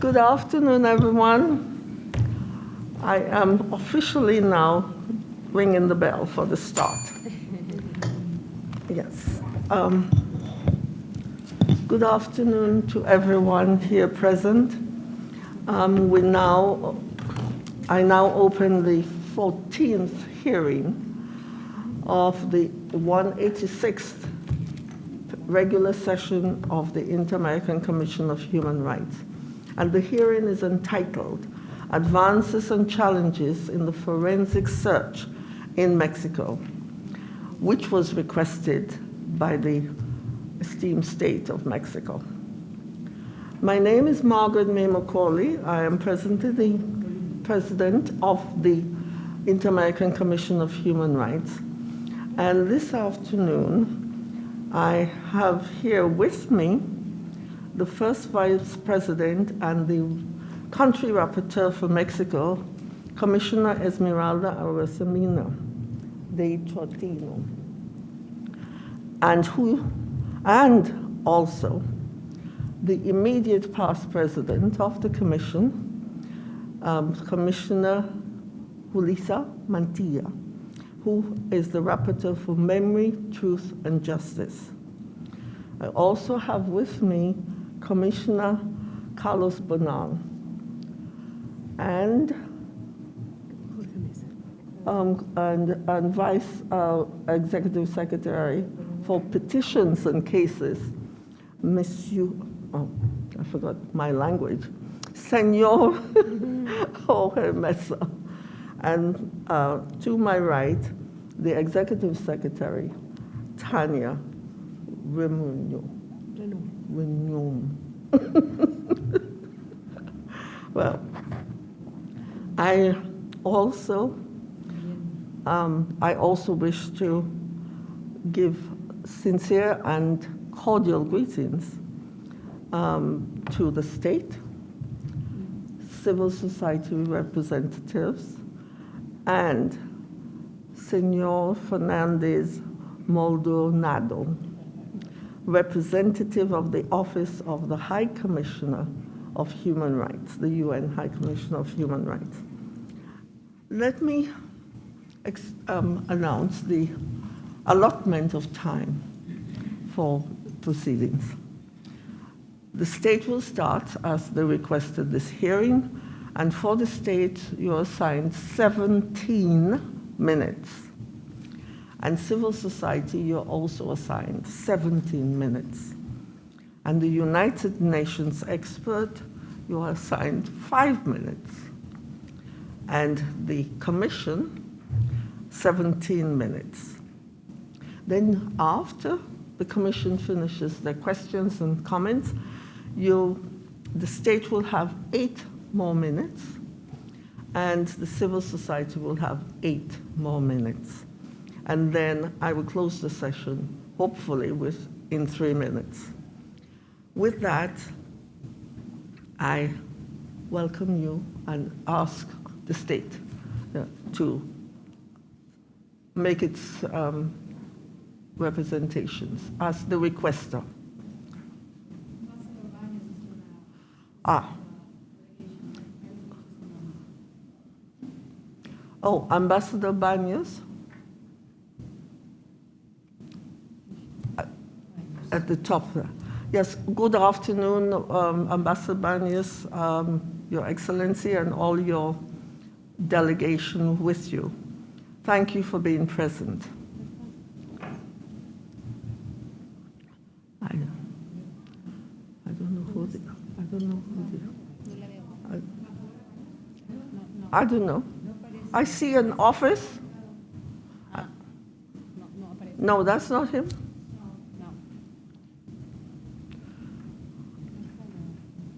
Good afternoon, everyone. I am officially now ringing the bell for the start. Yes. Um, Good afternoon to everyone here present. Um, We now, I now open the 14th hearing of the 186th regular session of the Inter-American Commission of Human Rights. And the hearing is entitled Advances and Challenges in the Forensic Search in Mexico, which was requested by the esteemed state of Mexico. My name is Margaret May Macaulay. I am presently the president of the Inter-American Commission of Human Rights. And this afternoon, I have here with me the first vice president and the country rapporteur for Mexico, Commissioner Esmeralda Arasamina de Trotino, and who, and also the immediate past president of the commission, um, Commissioner Julissa Mantilla who is the rapporteur for Memory, Truth, and Justice. I also have with me Commissioner Carlos Bonan and, um, and, and Vice uh, Executive Secretary for Petitions and Cases, Monsieur, oh, I forgot my language, Senor Jorge Mesa. And uh, to my right, the Executive Secretary, Tanya. Remunyo. well, I also, um, I also wish to give sincere and cordial greetings um, to the state, civil society representatives, and Senor Fernandez Maldonado, representative of the Office of the High Commissioner of Human Rights, the UN High Commissioner of Human Rights. Let me um, announce the allotment of time for proceedings. The state will start as they requested this hearing and for the state, you're assigned 17 minutes. And civil society, you're also assigned 17 minutes. And the United Nations expert, you are assigned five minutes. And the commission, 17 minutes. Then after the commission finishes their questions and comments, you, the state will have eight more minutes, and the civil society will have eight more minutes. And then I will close the session, hopefully, with in three minutes. With that, I welcome you and ask the state uh, to make its um, representations as the requester. Ah, Oh, Ambassador Banyas? At the top there. Yes, good afternoon, um, Ambassador Banyas, um, Your Excellency, and all your delegation with you. Thank you for being present. I, I don't know who the, I don't know who the, I, I don't know. I see an office. Ah, no, no. No, that's not him. No.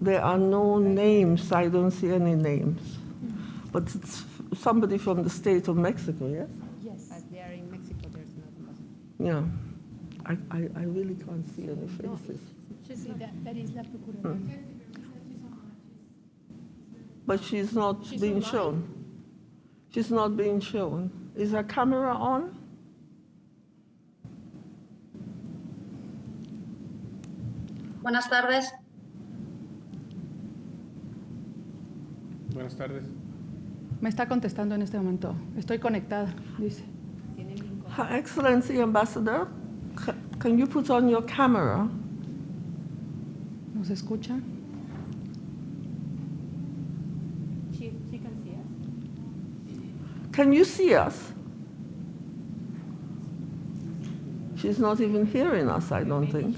There are no names. I don't see any names. But it's somebody from the state of Mexico, yes? Yes. But they are in Mexico, there's no ambassador. Yeah. I, I, I really can't see any faces. Sí, that, that is la procuradora. But she's not She's being online? shown. She's not being shown. Is our camera on? Buenas tardes. Buenas tardes. Me está contestando en este momento. Estoy conectada, dice. Her Excellency Ambassador, can you put on your camera? ¿Nos escucha? Can you see us? She's not even hearing us, I don't think.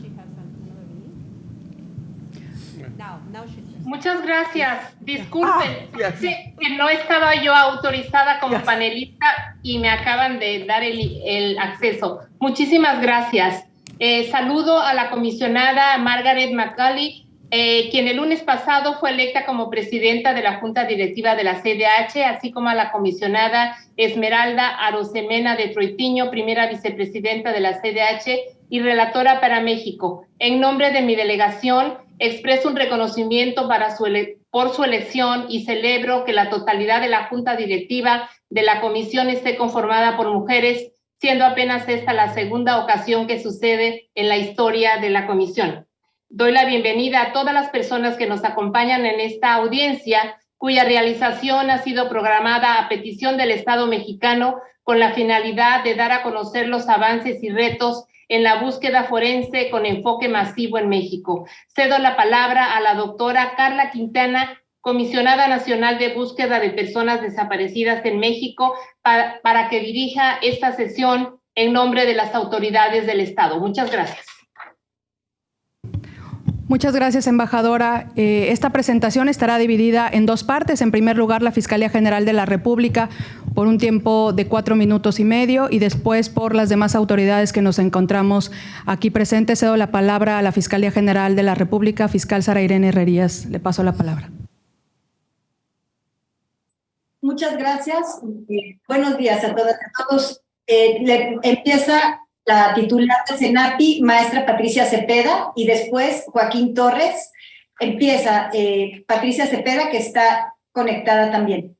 Muchas gracias. Disculpen, Ah, yes. sí, que no estaba yo autorizada como Yes. panelista y me acaban de dar el, el acceso. Muchísimas gracias. Eh, saludo a la comisionada Margaret McCauley, eh, quien el lunes pasado fue electa como presidenta de la Junta Directiva de la CDH, así como a la comisionada Esmeralda Arosemena de Troitiño, primera vicepresidenta de la CDH y relatora para México. En nombre de mi delegación, expreso un reconocimiento por su elección y celebro que la totalidad de la Junta Directiva de la Comisión esté conformada por mujeres, siendo apenas esta la segunda ocasión que sucede en la historia de la Comisión. Doy la bienvenida a todas las personas que nos acompañan en esta audiencia, cuya realización ha sido programada a petición del Estado mexicano con la finalidad de dar a conocer los avances y retos en la búsqueda forense con enfoque masivo en México. Cedo la palabra a la doctora Carla Quintana, comisionada nacional de búsqueda de personas desaparecidas en México, para, para que dirija esta sesión en nombre de las autoridades del Estado. Muchas gracias. Muchas gracias, embajadora. Eh, esta presentación estará dividida en dos partes. En primer lugar, la Fiscalía General de la República por un tiempo de cuatro minutos y medio y después por las demás autoridades que nos encontramos aquí presentes. Cedo la palabra a la Fiscalía General de la República, fiscal Sara Irene Herrerías. Le paso la palabra. Muchas gracias. Eh, buenos días a todas y a todos. Eh, le- empieza la titular de Senapi, maestra Patricia Cepeda, y después Joaquín Torres. Empieza eh, Patricia Cepeda, que está conectada también.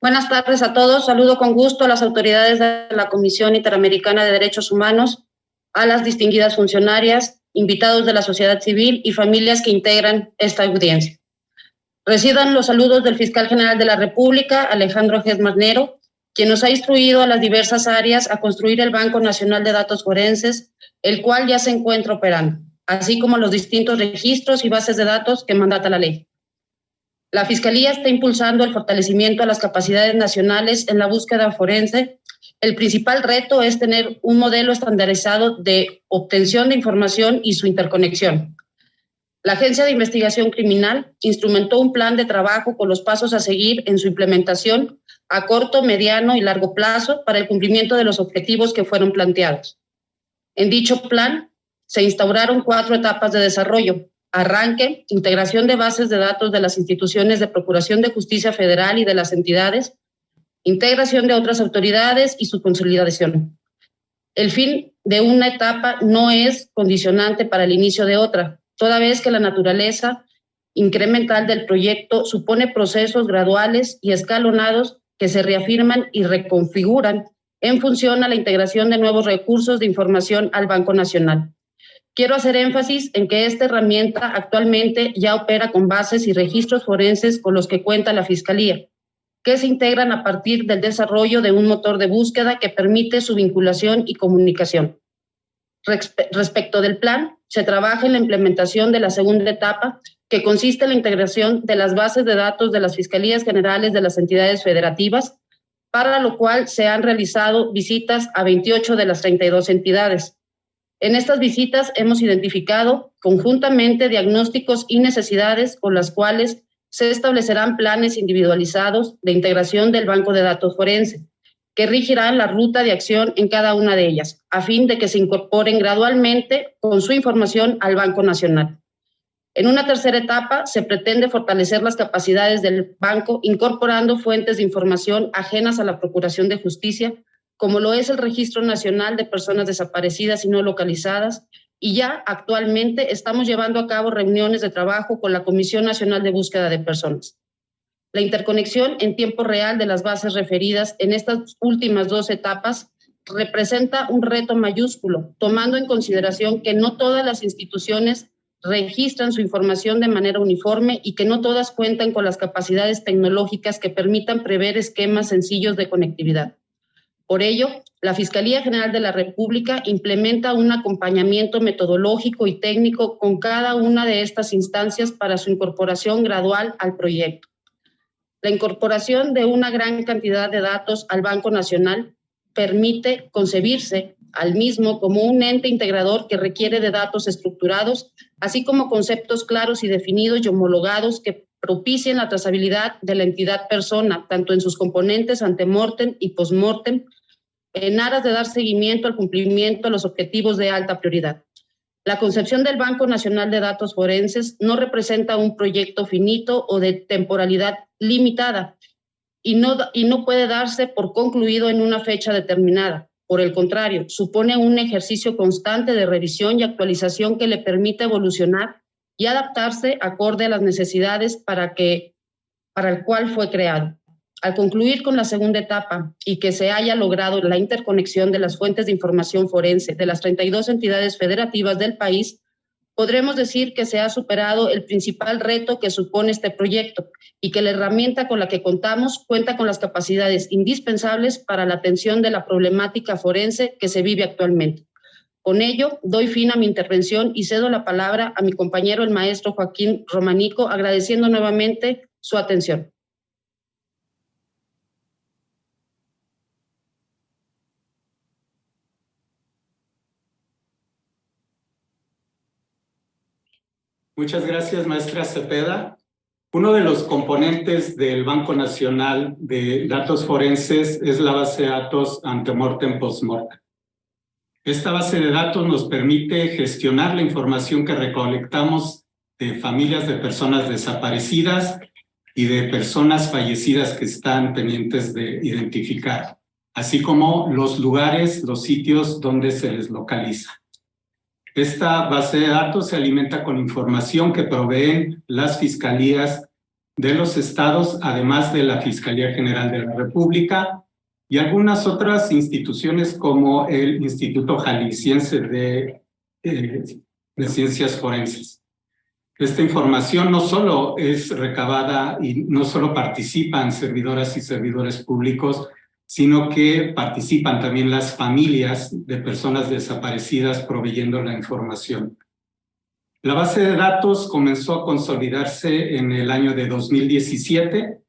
Buenas tardes a todos. Saludo con gusto a las autoridades de la Comisión Interamericana de Derechos Humanos, a las distinguidas funcionarias, invitados de la sociedad civil y familias que integran esta audiencia. Reciban los saludos del fiscal general de la República, Alejandro Gesmarnero, quien nos ha instruido a las diversas áreas a construir el Banco Nacional de Datos Forenses, el cual ya se encuentra operando, así como los distintos registros y bases de datos que mandata la ley. La Fiscalía está impulsando el fortalecimiento a las capacidades nacionales en la búsqueda forense. El principal reto es tener un modelo estandarizado de obtención de información y su interconexión. La Agencia de Investigación Criminal instrumentó un plan de trabajo con los pasos a seguir en su implementación a corto, mediano y largo plazo para el cumplimiento de los objetivos que fueron planteados. En dicho plan se instauraron cuatro etapas de desarrollo, arranque, integración de bases de datos de las instituciones de Procuración de Justicia Federal y de las entidades, integración de otras autoridades y su consolidación. El fin de una etapa no es condicionante para el inicio de otra, toda vez que la naturaleza incremental del proyecto supone procesos graduales y escalonados que se reafirman y reconfiguran en función a la integración de nuevos recursos de información al Banco Nacional. Quiero hacer énfasis en que esta herramienta actualmente ya opera con bases y registros forenses con los que cuenta la Fiscalía, que se integran a partir del desarrollo de un motor de búsqueda que permite su vinculación y comunicación. Respe respecto del plan, se trabaja en la implementación de la segunda etapa, que consiste en la integración de las bases de datos de las Fiscalías Generales de las entidades federativas, para lo cual se han realizado visitas a 28 de las 32 entidades. En estas visitas hemos identificado conjuntamente diagnósticos y necesidades con las cuales se establecerán planes individualizados de integración del banco de datos forense, que regirán la ruta de acción en cada una de ellas, a fin de que se incorporen gradualmente con su información al Banco Nacional. En una tercera etapa, se pretende fortalecer las capacidades del banco incorporando fuentes de información ajenas a la Procuración de Justicia, como lo es el Registro Nacional de Personas Desaparecidas y No Localizadas, y ya actualmente estamos llevando a cabo reuniones de trabajo con la Comisión Nacional de Búsqueda de Personas. La interconexión en tiempo real de las bases referidas en estas últimas dos etapas representa un reto mayúsculo, tomando en consideración que no todas las instituciones registran su información de manera uniforme y que no todas cuentan con las capacidades tecnológicas que permitan prever esquemas sencillos de conectividad. Por ello, la Fiscalía General de la República implementa un acompañamiento metodológico y técnico con cada una de estas instancias para su incorporación gradual al proyecto. La incorporación de una gran cantidad de datos al Banco Nacional permite concebirse al mismo como un ente integrador que requiere de datos estructurados, así como conceptos claros y definidos y homologados que propicien la trazabilidad de la entidad persona, tanto en sus componentes ante-mortem y post-mortem, en aras de dar seguimiento al cumplimiento de los objetivos de alta prioridad. La concepción del Banco Nacional de Datos Forenses no representa un proyecto finito o de temporalidad limitada y no, y no puede darse por concluido en una fecha determinada. Por el contrario, supone un ejercicio constante de revisión y actualización que le permite evolucionar y adaptarse acorde a las necesidades para, que, para el cual fue creado. Al concluir con la segunda etapa y que se haya logrado la interconexión de las fuentes de información forense de las 32 entidades federativas del país, podremos decir que se ha superado el principal reto que supone este proyecto y que la herramienta con la que contamos cuenta con las capacidades indispensables para la atención de la problemática forense que se vive actualmente. Con ello, doy fin a mi intervención y cedo la palabra a mi compañero el maestro Joaquín Romanico, agradeciendo nuevamente su atención. Muchas gracias, maestra Cepeda. Uno de los componentes del Banco Nacional de Datos Forenses es la base de datos antemortem postmortem. Esta base de datos nos permite gestionar la información que recolectamos de familias de personas desaparecidas y de personas fallecidas que están pendientes de identificar, así como los lugares, los sitios donde se les localiza. Esta base de datos se alimenta con información que proveen las fiscalías de los estados, además de la Fiscalía General de la República y algunas otras instituciones como el Instituto Jalisciense de, eh, de Ciencias Forenses. Esta información no solo es recabada y no solo participan servidoras y servidores públicos, sino que participan también las familias de personas desaparecidas proveyendo la información. La base de datos comenzó a consolidarse en el año de 2017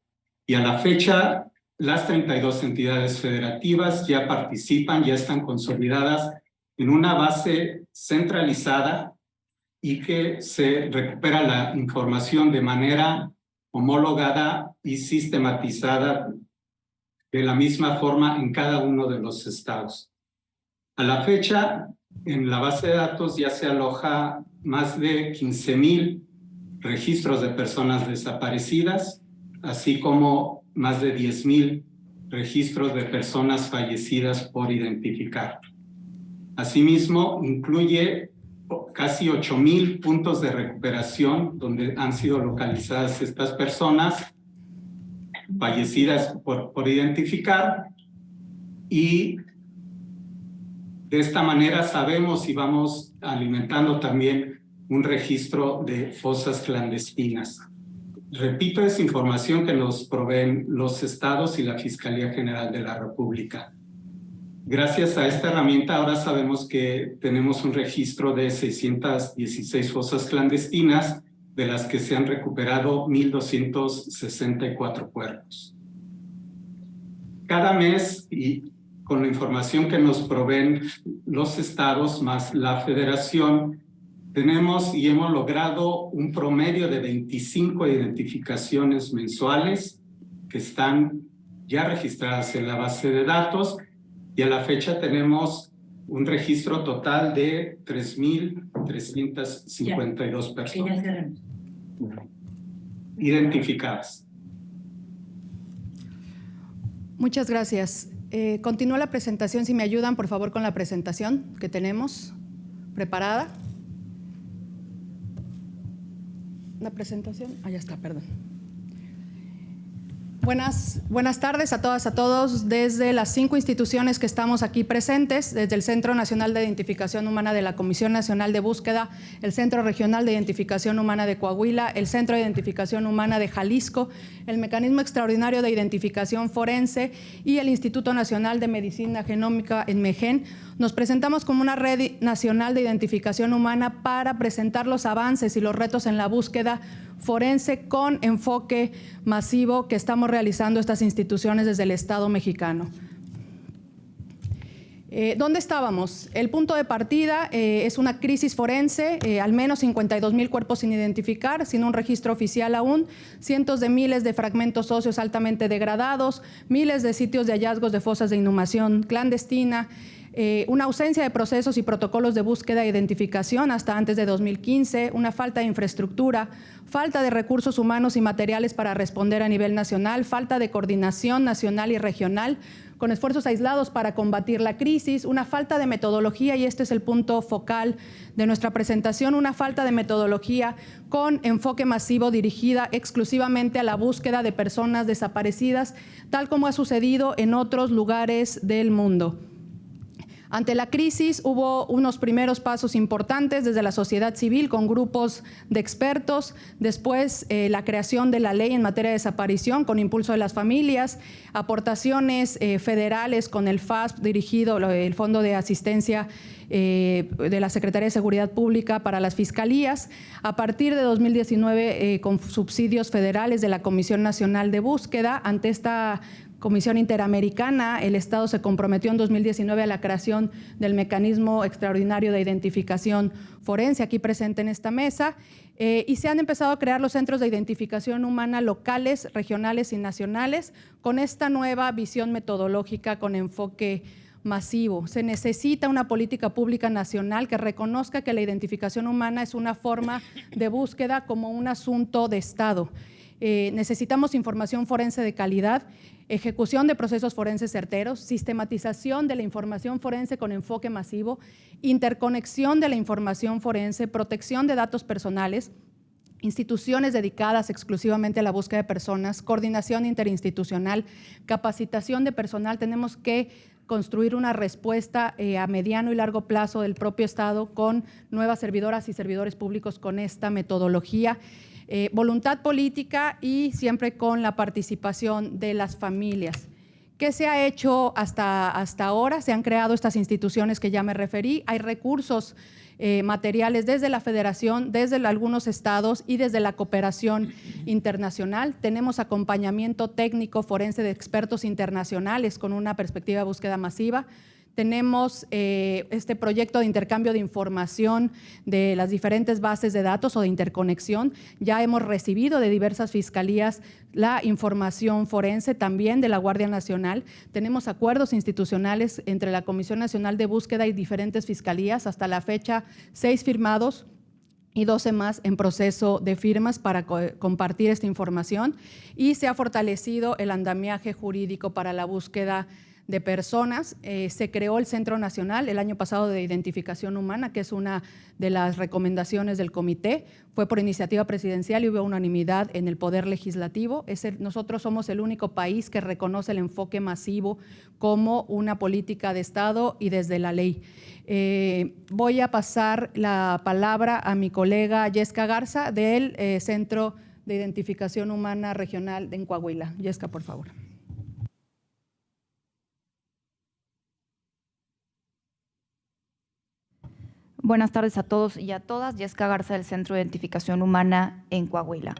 y a la fecha las 32 entidades federativas ya participan, ya están consolidadas en una base centralizada y que se recupera la información de manera homologada y sistematizada de la misma forma en cada uno de los estados. A la fecha, en la base de datos ya se aloja más de 15 mil registros de personas desaparecidas, así como más de 10 mil registros de personas fallecidas por identificar. Asimismo, incluye casi 8 mil puntos de recuperación donde han sido localizadas estas personas fallecidas por, por identificar y de esta manera sabemos y vamos alimentando también un registro de fosas clandestinas. Repito, es información que nos proveen los estados y la Fiscalía General de la República. Gracias a esta herramienta ahora sabemos que tenemos un registro de 616 fosas clandestinas de las que se han recuperado 1.264 cuerpos. Cada mes, y con la información que nos proveen los estados más la federación, tenemos y hemos logrado un promedio de 25 identificaciones mensuales que están ya registradas en la base de datos y a la fecha tenemos un registro total de 3.352 personas identificadas. Muchas gracias. Eh, continúa la presentación. Si me ayudan, por favor, con la presentación que tenemos preparada. La presentación. Ah, ya está, perdón. Buenas, buenas tardes a todas, a todos. Desde las cinco instituciones que estamos aquí presentes, desde el Centro Nacional de Identificación Humana de la Comisión Nacional de Búsqueda, el Centro Regional de Identificación Humana de Coahuila, el Centro de Identificación Humana de Jalisco, el Mecanismo Extraordinario de Identificación Forense y el Instituto Nacional de Medicina Genómica en MEGEN, nos presentamos como una red nacional de identificación humana para presentar los avances y los retos en la búsqueda forense con enfoque masivo que estamos realizando estas instituciones desde el Estado mexicano. Eh, ¿Dónde estábamos? El punto de partida eh, es una crisis forense, eh, al menos 52 mil cuerpos sin identificar, sin un registro oficial aún, cientos de miles de fragmentos óseos altamente degradados, miles de sitios de hallazgos de fosas de inhumación clandestina, eh, una ausencia de procesos y protocolos de búsqueda e identificación hasta antes de 2015, una falta de infraestructura, falta de recursos humanos y materiales para responder a nivel nacional, falta de coordinación nacional y regional, con esfuerzos aislados para combatir la crisis, una falta de metodología, y este es el punto focal de nuestra presentación, una falta de metodología con enfoque masivo dirigida exclusivamente a la búsqueda de personas desaparecidas, tal como ha sucedido en otros lugares del mundo. Ante la crisis hubo unos primeros pasos importantes desde la sociedad civil con grupos de expertos, después eh, la creación de la ley en materia de desaparición con impulso de las familias, aportaciones eh, federales con el FASP dirigido, el Fondo de Asistencia eh, de la Secretaría de Seguridad Pública para las fiscalías, a partir de 2019 con subsidios federales de la Comisión Nacional de Búsqueda. Ante esta Comisión Interamericana, el Estado se comprometió en 2019 a la creación del mecanismo extraordinario de identificación forense, aquí presente en esta mesa, eh, y se han empezado a crear los centros de identificación humana locales, regionales y nacionales con esta nueva visión metodológica con enfoque masivo. Se necesita una política pública nacional que reconozca que la identificación humana es una forma de búsqueda como un asunto de Estado. Eh, necesitamos información forense de calidad ejecución de procesos forenses certeros, sistematización de la información forense con enfoque masivo, interconexión de la información forense, protección de datos personales, instituciones dedicadas exclusivamente a la búsqueda de personas, coordinación interinstitucional, capacitación de personal. Tenemos que construir una respuesta eh, a mediano y largo plazo del propio Estado con nuevas servidoras y servidores públicos con esta metodología. Eh, voluntad política y siempre con la participación de las familias. ¿Qué se ha hecho hasta, hasta ahora? Se han creado estas instituciones que ya me referí. Hay recursos eh, materiales desde la federación, desde algunos estados y desde la cooperación internacional. Tenemos acompañamiento técnico forense de expertos internacionales con una perspectiva de búsqueda masiva. Tenemos eh, este proyecto de intercambio de información de las diferentes bases de datos o de interconexión. Ya hemos recibido de diversas fiscalías la información forense también de la Guardia Nacional. Tenemos acuerdos institucionales entre la Comisión Nacional de Búsqueda y diferentes fiscalías. Hasta la fecha, seis firmados y 12 más en proceso de firmas para compartir esta información y se ha fortalecido el andamiaje jurídico para la búsqueda de personas. Eh, se creó el Centro Nacional el año pasado de Identificación Humana, que es una de las recomendaciones del comité. Fue por iniciativa presidencial y hubo unanimidad en el Poder Legislativo. nosotros somos el único país que reconoce el enfoque masivo como una política de Estado y desde la ley. Eh, voy a pasar la palabra a mi colega Yesca Garza del eh, Centro de Identificación Humana Regional en Coahuila. Yesca, por favor. Buenas tardes a todos y a todas. Jessica Garza del Centro de Identificación Humana en Coahuila.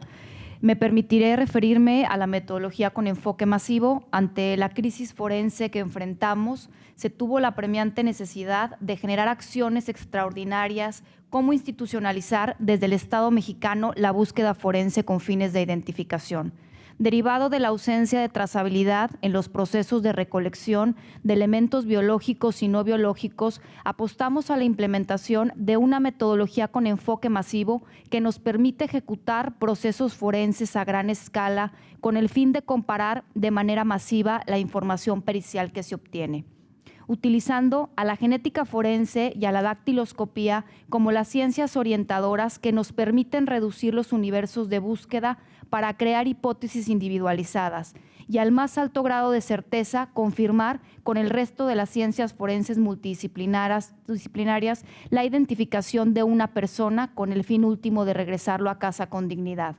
Me permitiré referirme a la metodología con enfoque masivo. Ante la crisis forense que enfrentamos, se tuvo la premiante necesidad de generar acciones extraordinarias como institucionalizar desde el Estado mexicano la búsqueda forense con fines de identificación derivado de la ausencia de trazabilidad en los procesos de recolección de elementos biológicos y no biológicos, apostamos a la implementación de una metodología con enfoque masivo que nos permite ejecutar procesos forenses a gran escala con el fin de comparar de manera masiva la información pericial que se obtiene utilizando a la genética forense y a la dactiloscopía como las ciencias orientadoras que nos permiten reducir los universos de búsqueda para crear hipótesis individualizadas y al más alto grado de certeza confirmar con el resto de las ciencias forenses multidisciplinarias disciplinarias, la identificación de una persona con el fin último de regresarlo a casa con dignidad.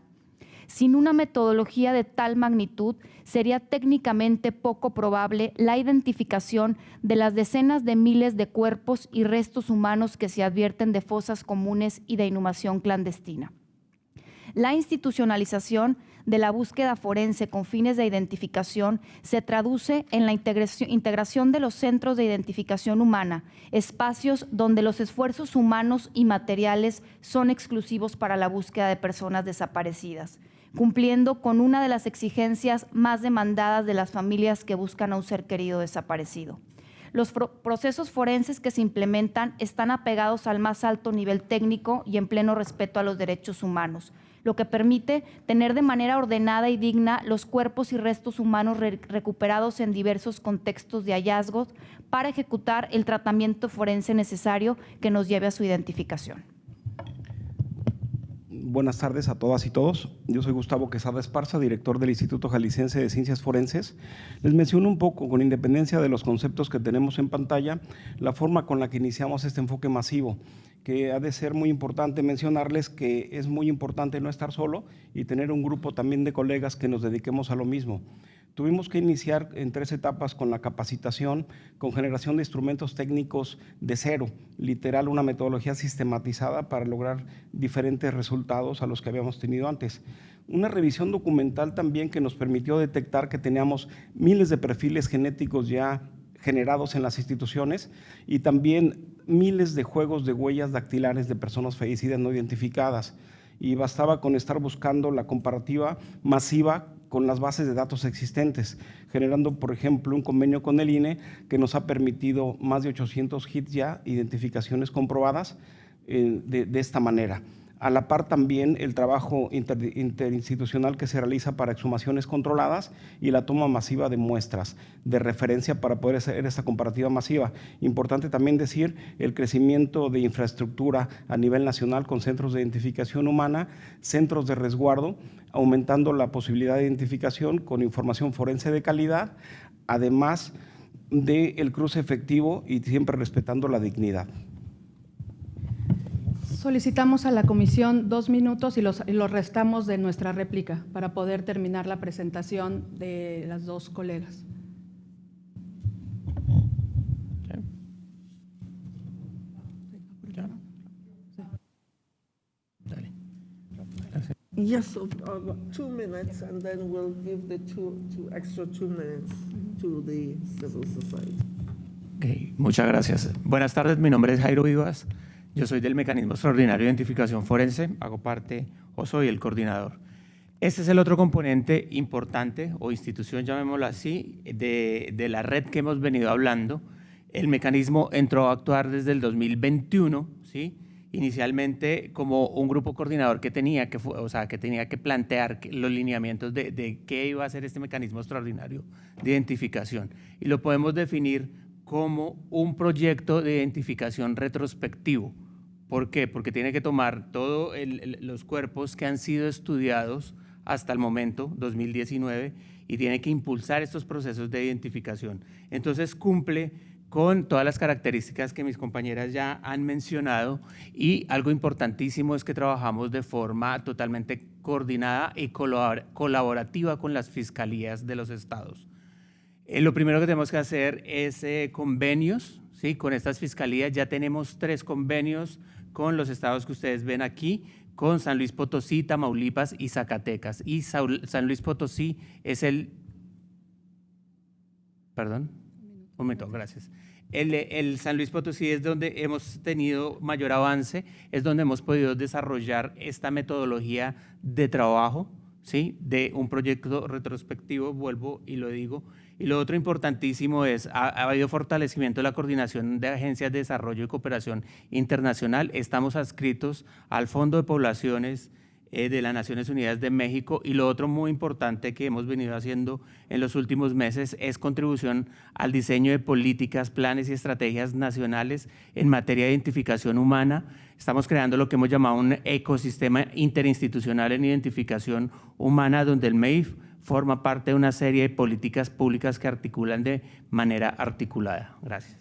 Sin una metodología de tal magnitud, sería técnicamente poco probable la identificación de las decenas de miles de cuerpos y restos humanos que se advierten de fosas comunes y de inhumación clandestina. La institucionalización de la búsqueda forense con fines de identificación se traduce en la integración de los centros de identificación humana, espacios donde los esfuerzos humanos y materiales son exclusivos para la búsqueda de personas desaparecidas cumpliendo con una de las exigencias más demandadas de las familias que buscan a un ser querido desaparecido. Los procesos forenses que se implementan están apegados al más alto nivel técnico y en pleno respeto a los derechos humanos, lo que permite tener de manera ordenada y digna los cuerpos y restos humanos recuperados en diversos contextos de hallazgos para ejecutar el tratamiento forense necesario que nos lleve a su identificación buenas tardes a todas y todos. Yo soy Gustavo Quesada Esparza, director del Instituto Jalisciense de Ciencias Forenses. Les menciono un poco, con independencia de los conceptos que tenemos en pantalla, la forma con la que iniciamos este enfoque masivo, que ha de ser muy importante mencionarles que es muy importante no estar solo y tener un grupo también de colegas que nos dediquemos a lo mismo. Tuvimos que iniciar en tres etapas con la capacitación, con generación de instrumentos técnicos de cero, literal una metodología sistematizada para lograr diferentes resultados a los que habíamos tenido antes. Una revisión documental también que nos permitió detectar que teníamos miles de perfiles genéticos ya generados en las instituciones y también miles de juegos de huellas dactilares de personas fallecidas no identificadas. Y bastaba con estar buscando la comparativa masiva con las bases de datos existentes, generando, por ejemplo, un convenio con el INE que nos ha permitido más de 800 hits ya, identificaciones comprobadas eh, de esta manera. A la par también el trabajo interinstitucional que se realiza para exhumaciones controladas y la toma masiva de muestras de referencia para poder hacer esta comparativa masiva. Importante también decir el crecimiento de infraestructura a nivel nacional con centros de identificación humana, centros de resguardo, aumentando la posibilidad de identificación con información forense de calidad, además del cruce efectivo y siempre respetando la dignidad. Solicitamos a la comisión dos minutos y los, restamos de nuestra réplica para poder terminar la presentación de las dos colegas. Yes, uh, two minutes, and then we'll give the two, two extra two minutes to the civil society. Okay, muchas gracias. Buenas tardes, mi nombre es Jairo Vivas. Yo soy del Mecanismo Extraordinario de Identificación Forense, hago parte o soy el coordinador. Este es el otro componente importante o institución, llamémoslo así, de, de, la red que hemos venido hablando. El mecanismo entró a actuar desde el 2021, ¿sí? inicialmente como un grupo coordinador que tenía que, o sea, que, tenía que plantear los lineamientos de, de qué iba a ser este mecanismo extraordinario de identificación. Y lo podemos definir como un proyecto de identificación retrospectivo ¿Por qué? Porque tiene que tomar todos los cuerpos que han sido estudiados hasta el momento, 2019, y tiene que impulsar estos procesos de identificación. Entonces cumple con todas las características que mis compañeras ya han mencionado y algo importantísimo es que trabajamos de forma totalmente coordinada y colaborativa con las fiscalías de los estados. Eh, lo primero que tenemos que hacer es eh, convenios ¿sí? con estas fiscalías. Ya tenemos tres convenios con los estados que ustedes ven aquí, con San Luis Potosí, Tamaulipas y Zacatecas. Y San Luis Potosí es el... Perdón. Un momento, gracias. El, el, San Luis Potosí es donde hemos tenido mayor avance, es donde hemos podido desarrollar esta metodología de trabajo, ¿sí? de un proyecto retrospectivo, vuelvo y lo digo, y lo otro importantísimo es, ha, ha, habido fortalecimiento de la coordinación de agencias de desarrollo y cooperación internacional. Estamos adscritos al Fondo de Poblaciones eh, de las Naciones Unidas de México y lo otro muy importante que hemos venido haciendo en los últimos meses es contribución al diseño de políticas, planes y estrategias nacionales en materia de identificación humana. Estamos creando lo que hemos llamado un ecosistema interinstitucional en identificación humana donde el MEIF forma parte de una serie de políticas públicas que articulan de manera articulada. Gracias.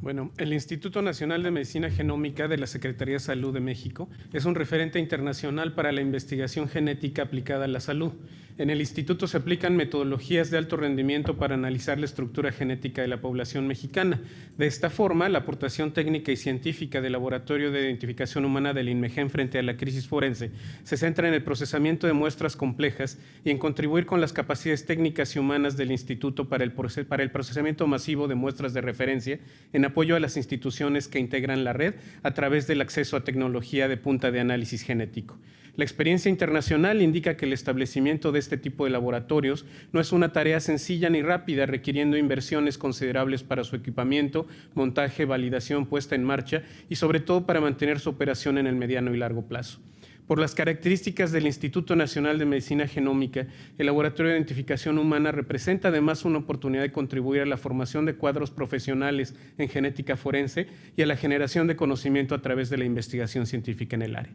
Bueno, el Instituto Nacional de Medicina Genómica de la Secretaría de Salud de México es un referente internacional para la investigación genética aplicada a la salud. En el instituto se aplican metodologías de alto rendimiento para analizar la estructura genética de la población mexicana. De esta forma, la aportación técnica y científica del Laboratorio de Identificación Humana del INMEGEN frente a la crisis forense se centra en el procesamiento de muestras complejas y en contribuir con las capacidades técnicas y humanas del instituto para el, para el procesamiento masivo de muestras de referencia en apoyo a las instituciones que integran la red a través del acceso a tecnología de punta de análisis genético. La experiencia internacional indica que el establecimiento de este tipo de laboratorios no es una tarea sencilla ni rápida, requiriendo inversiones considerables para su equipamiento, montaje, validación, puesta en marcha y sobre todo para mantener su operación en el mediano y largo plazo. Por las características del Instituto Nacional de Medicina Genómica, el Laboratorio de Identificación Humana representa además una oportunidad de contribuir a la formación de cuadros profesionales en genética forense y a la generación de conocimiento a través de la investigación científica en el área.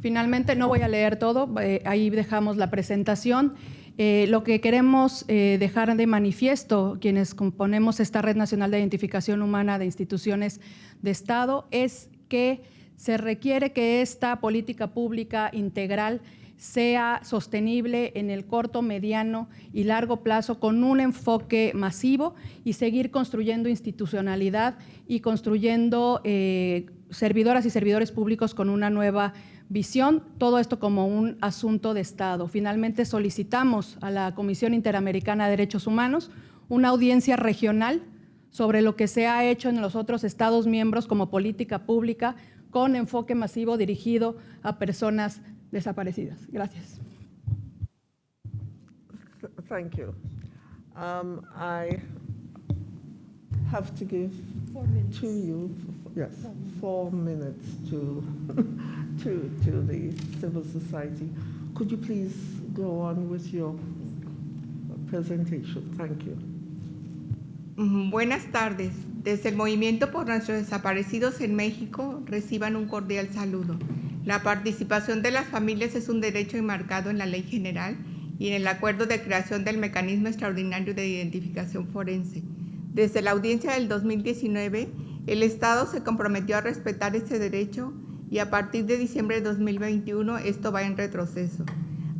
Finalmente, no voy a leer todo, eh, ahí dejamos la presentación. Eh, lo que queremos eh, dejar de manifiesto, quienes componemos esta Red Nacional de Identificación Humana de Instituciones de Estado, es que se requiere que esta política pública integral sea sostenible en el corto, mediano y largo plazo con un enfoque masivo y seguir construyendo institucionalidad y construyendo servidoras y servidores públicos con una nueva visión, todo esto como un asunto de Estado. Finalmente solicitamos a la Comisión Interamericana de Derechos Humanos una audiencia regional sobre lo que se ha hecho en los otros Estados miembros como política pública con enfoque masivo dirigido a personas desaparecidas. Gracias. Thank you. Um, I have to give to you, yes, four minutes to to, to the civil society. Could you please go on with your presentation? Thank you. Buenas tardes. Desde el Movimiento por Nuestros Desaparecidos en México, reciban un cordial saludo. La participación de las familias es un derecho enmarcado en la Ley General y en el Acuerdo de Creación del Mecanismo Extraordinario de Identificación Forense. Desde la audiencia del 2019, el Estado se comprometió a respetar este derecho y a partir de diciembre de 2021 esto va en retroceso.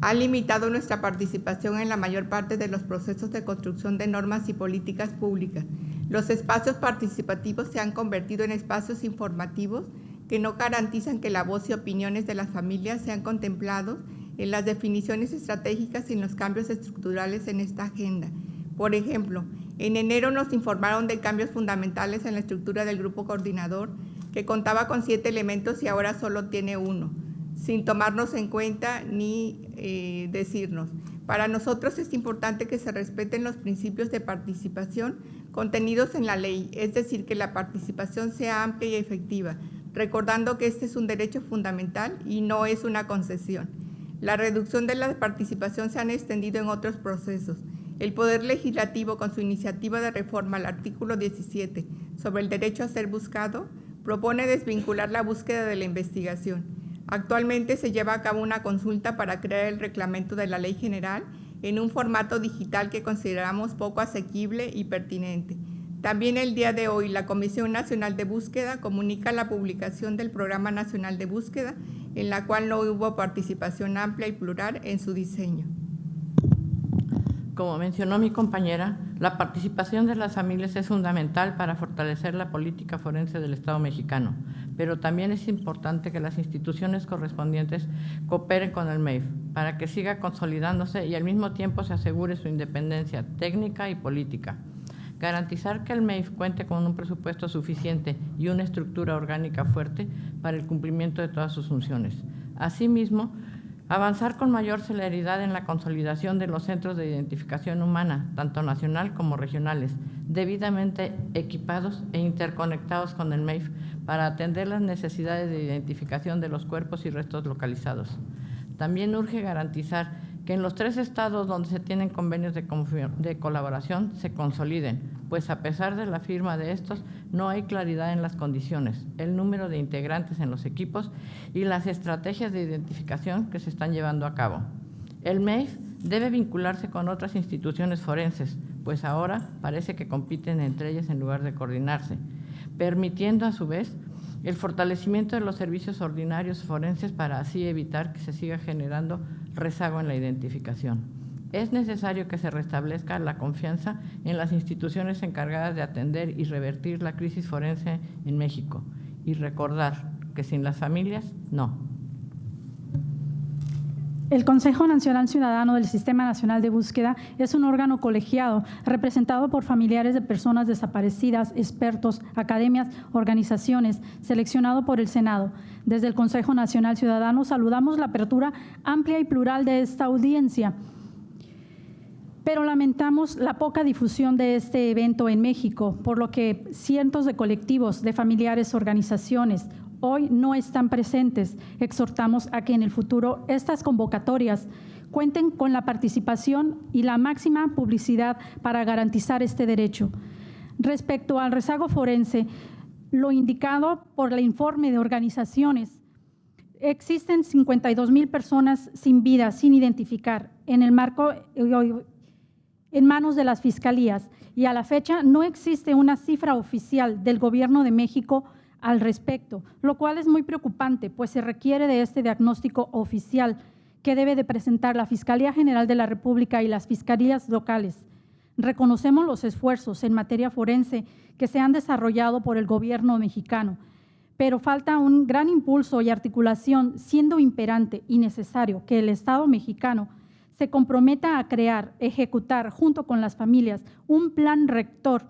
Ha limitado nuestra participación en la mayor parte de los procesos de construcción de normas y políticas públicas. Los espacios participativos se han convertido en espacios informativos que no garantizan que la voz y opiniones de las familias sean contemplados en las definiciones estratégicas y en los cambios estructurales en esta agenda. Por ejemplo, en enero nos informaron de cambios fundamentales en la estructura del grupo coordinador que contaba con siete elementos y ahora solo tiene uno, sin tomarnos en cuenta ni eh, decirnos. Para nosotros es importante que se respeten los principios de participación contenidos en la ley, es decir, que la participación sea amplia y efectiva, recordando que este es un derecho fundamental y no es una concesión. La reducción de la participación se han extendido en otros procesos. El Poder Legislativo, con su iniciativa de reforma al artículo 17 sobre el derecho a ser buscado, propone desvincular la búsqueda de la investigación. Actualmente se lleva a cabo una consulta para crear el reglamento de la ley general en un formato digital que consideramos poco asequible y pertinente. También el día de hoy la Comisión Nacional de Búsqueda comunica la publicación del Programa Nacional de Búsqueda, en la cual no hubo participación amplia y plural en su diseño. Como mencionó mi compañera, la participación de las familias es fundamental para fortalecer la política forense del Estado mexicano, pero también es importante que las instituciones correspondientes cooperen con el MEIF para que siga consolidándose y al mismo tiempo se asegure su independencia técnica y política. Garantizar que el MEIF cuente con un presupuesto suficiente y una estructura orgánica fuerte para el cumplimiento de todas sus funciones. Asimismo, Avanzar con mayor celeridad en la consolidación de los centros de identificación humana, tanto nacional como regionales, debidamente equipados e interconectados con el MEIF para atender las necesidades de identificación de los cuerpos y restos localizados. También urge garantizar que en los tres estados donde se tienen convenios de, colaboración se consoliden, pues a pesar de la firma de estos, no hay claridad en las condiciones, el número de integrantes en los equipos y las estrategias de identificación que se están llevando a cabo. El MEIF debe vincularse con otras instituciones forenses, pues ahora parece que compiten entre ellas en lugar de coordinarse, permitiendo a su vez el fortalecimiento de los servicios ordinarios forenses para así evitar que se siga generando rezago en la identificación. Es necesario que se restablezca la confianza en las instituciones encargadas de atender y revertir la crisis forense en México y recordar que sin las familias, no. El Consejo Nacional Ciudadano del Sistema Nacional de Búsqueda es un órgano colegiado representado por familiares de personas desaparecidas, expertos, academias, organizaciones, seleccionado por el Senado. Desde el Consejo Nacional Ciudadano saludamos la apertura amplia y plural de esta audiencia pero lamentamos la poca difusión de este evento en México, por lo que cientos de colectivos, de familiares, organizaciones, hoy no están presentes. Exhortamos a que en el futuro estas convocatorias cuenten con la participación y la máxima publicidad para garantizar este derecho. Respecto al rezago forense, lo indicado por el informe de organizaciones, existen 52 mil personas sin vida, sin identificar, en el marco, en manos de las fiscalías, y a la fecha no existe una cifra oficial del Gobierno de México al respecto, lo cual es muy preocupante, pues se requiere de este diagnóstico oficial que debe de presentar la Fiscalía General de la República y las fiscalías locales. Reconocemos los esfuerzos en materia forense que se han desarrollado por el gobierno mexicano, pero falta un gran impulso y articulación, siendo imperante y necesario que el Estado mexicano se comprometa a crear, ejecutar junto con las familias un plan rector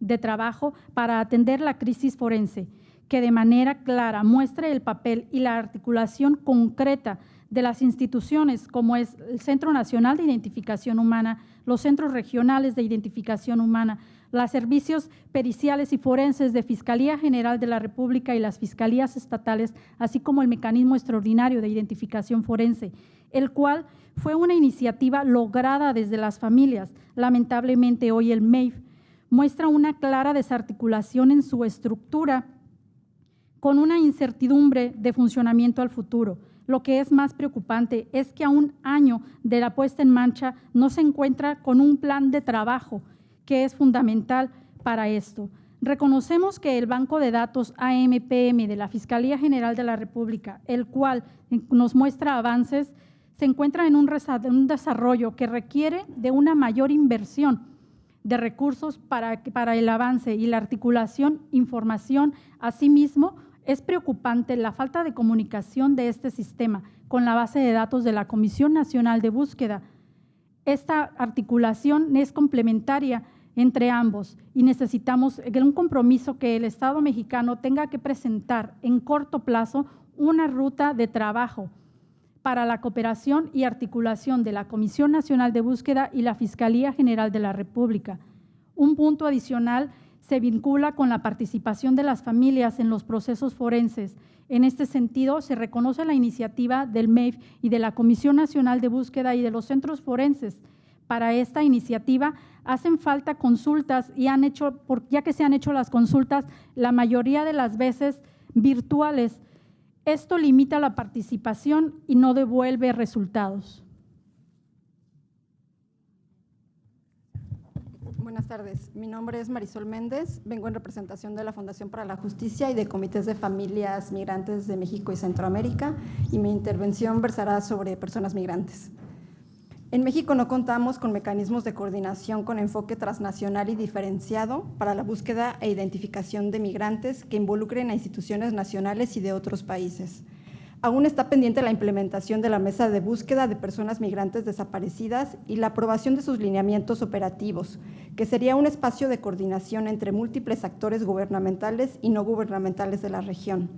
de trabajo para atender la crisis forense que de manera clara muestre el papel y la articulación concreta de las instituciones como es el Centro Nacional de Identificación Humana, los centros regionales de identificación humana, los servicios periciales y forenses de Fiscalía General de la República y las fiscalías estatales, así como el mecanismo extraordinario de identificación forense, el cual fue una iniciativa lograda desde las familias. Lamentablemente hoy el MEIF muestra una clara desarticulación en su estructura con una incertidumbre de funcionamiento al futuro. Lo que es más preocupante es que a un año de la puesta en marcha no se encuentra con un plan de trabajo que es fundamental para esto. Reconocemos que el Banco de Datos AMPM de la Fiscalía General de la República, el cual nos muestra avances, se encuentra en un desarrollo que requiere de una mayor inversión de recursos para, para el avance y la articulación, información, asimismo, es preocupante la falta de comunicación de este sistema con la base de datos de la Comisión Nacional de Búsqueda. Esta articulación es complementaria entre ambos y necesitamos un compromiso que el Estado mexicano tenga que presentar en corto plazo una ruta de trabajo para la cooperación y articulación de la Comisión Nacional de Búsqueda y la Fiscalía General de la República. Un punto adicional se vincula con la participación de las familias en los procesos forenses. En este sentido, se reconoce la iniciativa del MEIF y de la Comisión Nacional de Búsqueda y de los centros forenses. Para esta iniciativa hacen falta consultas y han hecho, ya que se han hecho las consultas, la mayoría de las veces virtuales. Esto limita la participación y no devuelve resultados. Buenas tardes. Mi nombre es Marisol Méndez. Vengo en representación de la Fundación para la Justicia y de comités de familias migrantes de México y Centroamérica y mi intervención versará sobre personas migrantes. En México no contamos con mecanismos de coordinación con enfoque transnacional y diferenciado para la búsqueda e identificación de migrantes que involucren a instituciones nacionales y de otros países. Aún está pendiente la implementación de la mesa de búsqueda de personas migrantes desaparecidas y la aprobación de sus lineamientos operativos, que sería un espacio de coordinación entre múltiples actores gubernamentales y no gubernamentales de la región.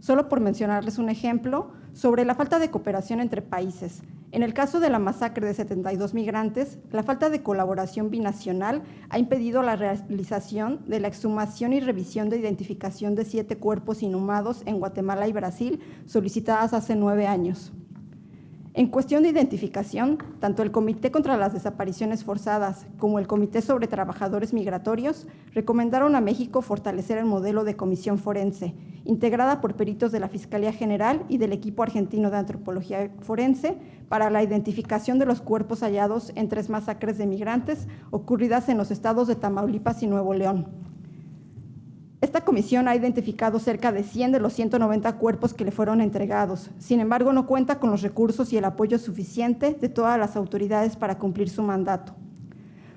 Solo por mencionarles un ejemplo, sobre la falta de cooperación entre países. En el caso de la masacre de 72 migrantes, la falta de colaboración binacional ha impedido la realización de la exhumación y revisión de identificación de siete cuerpos inhumados en Guatemala y Brasil, solicitadas hace nueve años. En cuestión de identificación, tanto el Comité contra las Desapariciones Forzadas como el Comité sobre Trabajadores Migratorios recomendaron a México fortalecer el modelo de comisión forense, integrada por peritos de la Fiscalía General y del equipo argentino de antropología forense para la identificación de los cuerpos hallados en tres masacres de migrantes ocurridas en los estados de Tamaulipas y Nuevo León. Esta comisión ha identificado cerca de 100 de los 190 cuerpos que le fueron entregados. Sin embargo, no cuenta con los recursos y el apoyo suficiente de todas las autoridades para cumplir su mandato.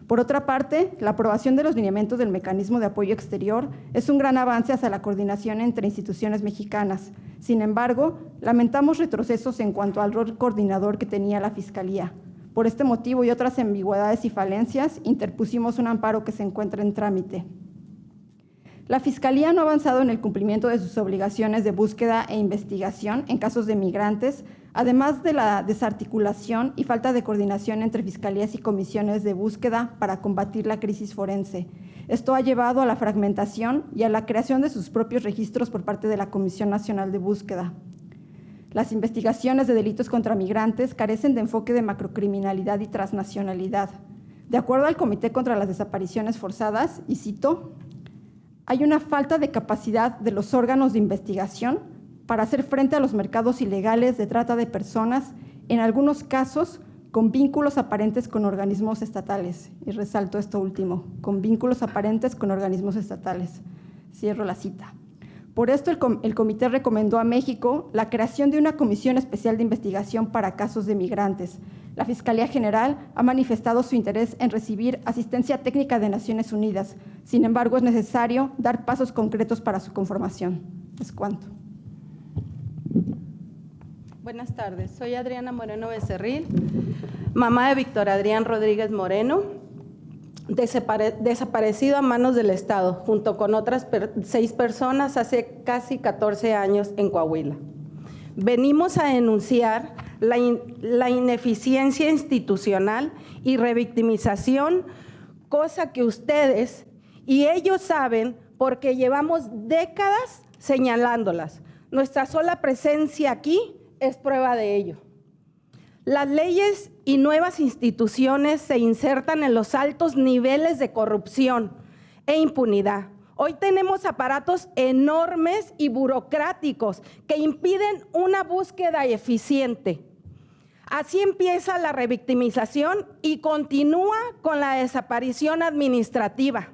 Por otra parte, la aprobación de los lineamientos del mecanismo de apoyo exterior es un gran avance hacia la coordinación entre instituciones mexicanas. Sin embargo, lamentamos retrocesos en cuanto al rol coordinador que tenía la Fiscalía. Por este motivo y otras ambigüedades y falencias, interpusimos un amparo que se encuentra en trámite. La Fiscalía no ha avanzado en el cumplimiento de sus obligaciones de búsqueda e investigación en casos de migrantes, además de la desarticulación y falta de coordinación entre fiscalías y comisiones de búsqueda para combatir la crisis forense. Esto ha llevado a la fragmentación y a la creación de sus propios registros por parte de la Comisión Nacional de Búsqueda. Las investigaciones de delitos contra migrantes carecen de enfoque de macrocriminalidad y transnacionalidad. De acuerdo al Comité contra las Desapariciones Forzadas, y cito, hay una falta de capacidad de los órganos de investigación para hacer frente a los mercados ilegales de trata de personas, en algunos casos con vínculos aparentes con organismos estatales. Y resalto esto último, con vínculos aparentes con organismos estatales. Cierro la cita. Por esto, el, comité recomendó a México la creación de una comisión especial de investigación para casos de migrantes. La Fiscalía General ha manifestado su interés en recibir asistencia técnica de Naciones Unidas. Sin embargo, es necesario dar pasos concretos para su conformación. Es cuanto. Buenas tardes, soy Adriana Moreno Becerril, mamá de Víctor Adrián Rodríguez Moreno, desaparecido a manos del Estado, junto con otras seis personas hace casi 14 años en Coahuila. Venimos a denunciar la, la ineficiencia institucional y revictimización, cosa que ustedes y ellos saben porque llevamos décadas señalándolas. Nuestra sola presencia aquí es prueba de ello. Las leyes y nuevas instituciones se insertan en los altos niveles de corrupción e impunidad. Hoy tenemos aparatos enormes y burocráticos que impiden una búsqueda eficiente. Así empieza la revictimización y continúa con la desaparición administrativa.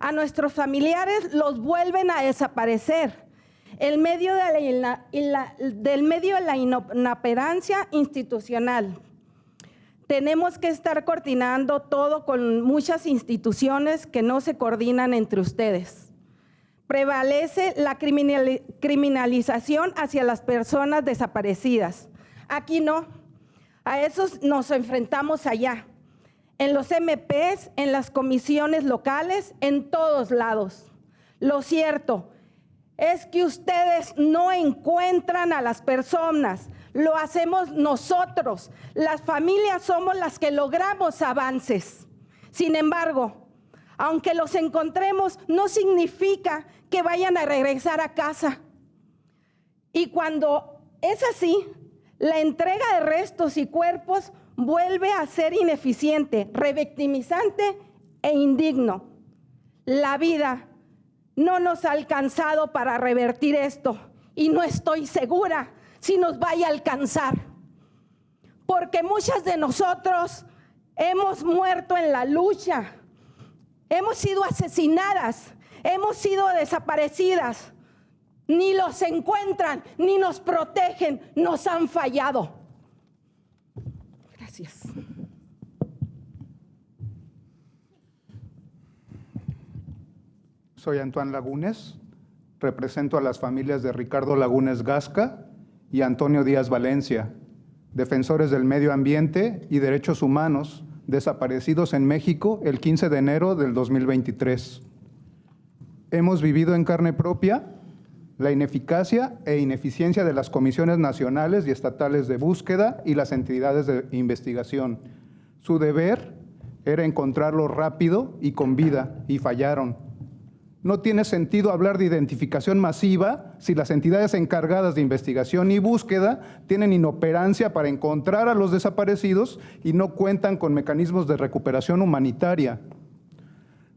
A nuestros familiares los vuelven a desaparecer del medio de la inoperancia institucional. Tenemos que estar coordinando todo con muchas instituciones que no se coordinan entre ustedes. Prevalece la criminalización hacia las personas desaparecidas. Aquí no. A esos nos enfrentamos allá. En los MPs, en las comisiones locales, en todos lados. Lo cierto es que ustedes no encuentran a las personas, lo hacemos nosotros. Las familias somos las que logramos avances. Sin embargo, aunque los encontremos, no significa que vayan a regresar a casa. Y cuando es así, la entrega de restos y cuerpos vuelve a ser ineficiente, revictimizante e indigno. La vida no nos ha alcanzado para revertir esto y no estoy segura si nos vaya a alcanzar. Porque muchas de nosotros hemos muerto en la lucha, hemos sido asesinadas, hemos sido desaparecidas. Ni los encuentran, ni nos protegen, nos han fallado. Gracias. Soy Antoine Lagunes, represento a las familias de Ricardo Lagunes Gasca y Antonio Díaz Valencia, defensores del medio ambiente y derechos humanos desaparecidos en México el 15 de enero del 2023. Hemos vivido en carne propia la ineficacia e ineficiencia de las comisiones nacionales y estatales de búsqueda y las entidades de investigación. Su deber era encontrarlo rápido y con vida, y fallaron No tiene sentido hablar de identificación masiva si las entidades encargadas de investigación y búsqueda tienen inoperancia para encontrar a los desaparecidos y no cuentan con mecanismos de recuperación humanitaria.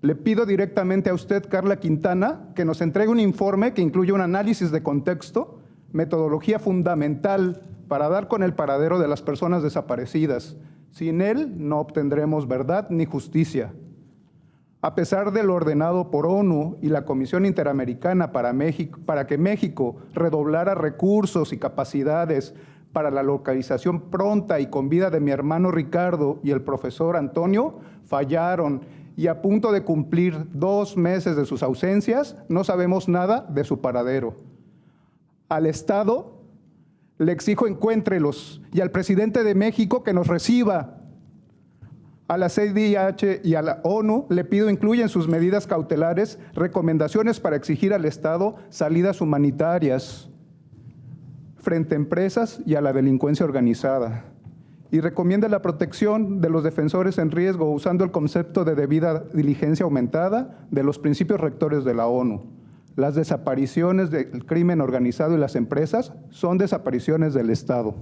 Le pido directamente a usted, Carla Quintana, que nos entregue un informe que incluya un análisis de contexto, metodología fundamental para dar con el paradero de las personas desaparecidas. Sin él no obtendremos verdad ni justicia. A pesar de lo ordenado por ONU y la Comisión Interamericana para, que México redoblara recursos y capacidades para la localización pronta y con vida de mi hermano Ricardo y el profesor Antonio, fallaron y a punto de cumplir dos meses de sus ausencias, no sabemos nada de su paradero. Al Estado le exijo encuéntrelos y al presidente de México que nos reciba a la CIDH y a la ONU le pido incluya en sus medidas cautelares recomendaciones para exigir al Estado salidas humanitarias frente a empresas y a la delincuencia organizada. Y recomienda la protección de los defensores en riesgo usando el concepto de debida diligencia aumentada de los principios rectores de la ONU. Las desapariciones del crimen organizado y las empresas son desapariciones del Estado.